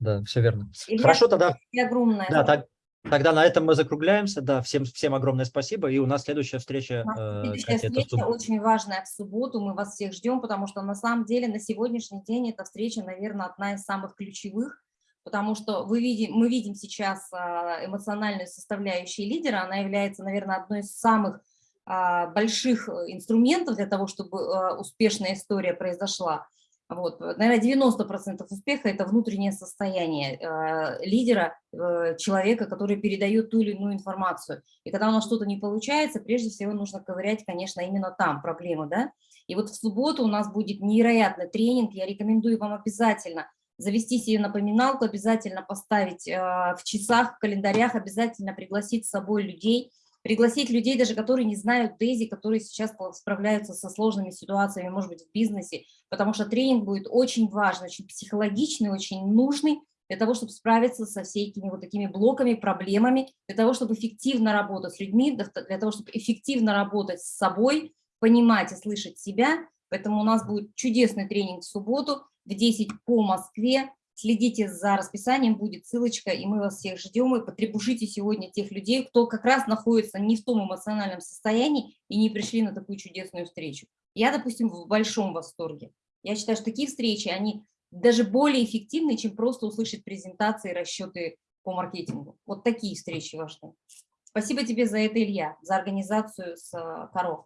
Да, все верно. Илья, Хорошо, тогда огромное. Да, так- тогда на этом мы закругляемся. Да, всем, всем огромное спасибо. И у нас следующая встреча, э, следующая Катя, встреча очень важная в субботу. Мы вас всех ждем, потому что на самом деле на сегодняшний день эта встреча, наверное, одна из самых ключевых, потому что вы видим, мы видим сейчас а, эмоциональную составляющую лидера. Она является, наверное, одной из самых а, больших э, инструментов для того, чтобы успешная история произошла. Вот, наверное, 90% успеха – это внутреннее состояние э, лидера, э, человека, который передает ту или иную информацию. И когда у нас что-то не получается, прежде всего нужно ковырять, конечно, именно там проблемы, да. И вот в субботу у нас будет невероятный тренинг, я рекомендую вам обязательно завести себе напоминалку, обязательно поставить э, в часах, в календарях, обязательно пригласить с собой людей, пригласить людей, даже которые не знают Дейзи, которые сейчас справляются со сложными ситуациями, может быть, в бизнесе, потому что тренинг будет очень важный, очень психологичный, очень нужный для того, чтобы справиться со всеми вот такими блоками, проблемами, для того, чтобы эффективно работать с людьми, для того, чтобы эффективно работать с собой, понимать и слышать себя. Поэтому у нас будет чудесный тренинг в субботу в 10 по Москве. Следите за расписанием, будет ссылочка, и мы вас всех ждем. И потребушите сегодня тех людей, кто как раз находится не в том эмоциональном состоянии и не пришли на такую чудесную встречу. Я, допустим, в большом восторге. Я считаю, что такие встречи, они даже более эффективны, чем просто услышать презентации, расчеты по маркетингу. Вот такие встречи важны. Спасибо тебе за это, Илья, за организацию с э, коров.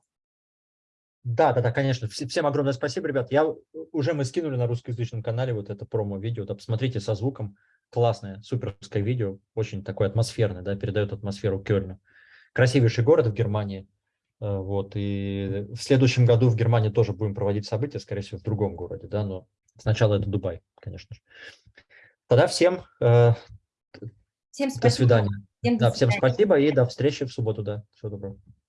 Да, да, да, конечно. Вс- Всем огромное спасибо, ребят. Я уже мы скинули на русскоязычном канале вот это промо-видео. Да, посмотрите со звуком. Классное, суперское видео. Очень такое атмосферное, да, передает атмосферу Кёльна. Красивейший город в Германии. Э, Вот, и в следующем году в Германии тоже будем проводить события, скорее всего, в другом городе, да, но сначала это Дубай, конечно же. Тогда всем э, Всем до спасибо. свидания. Всем до Да, всем свидания. спасибо и до встречи в субботу, да. Всего доброго.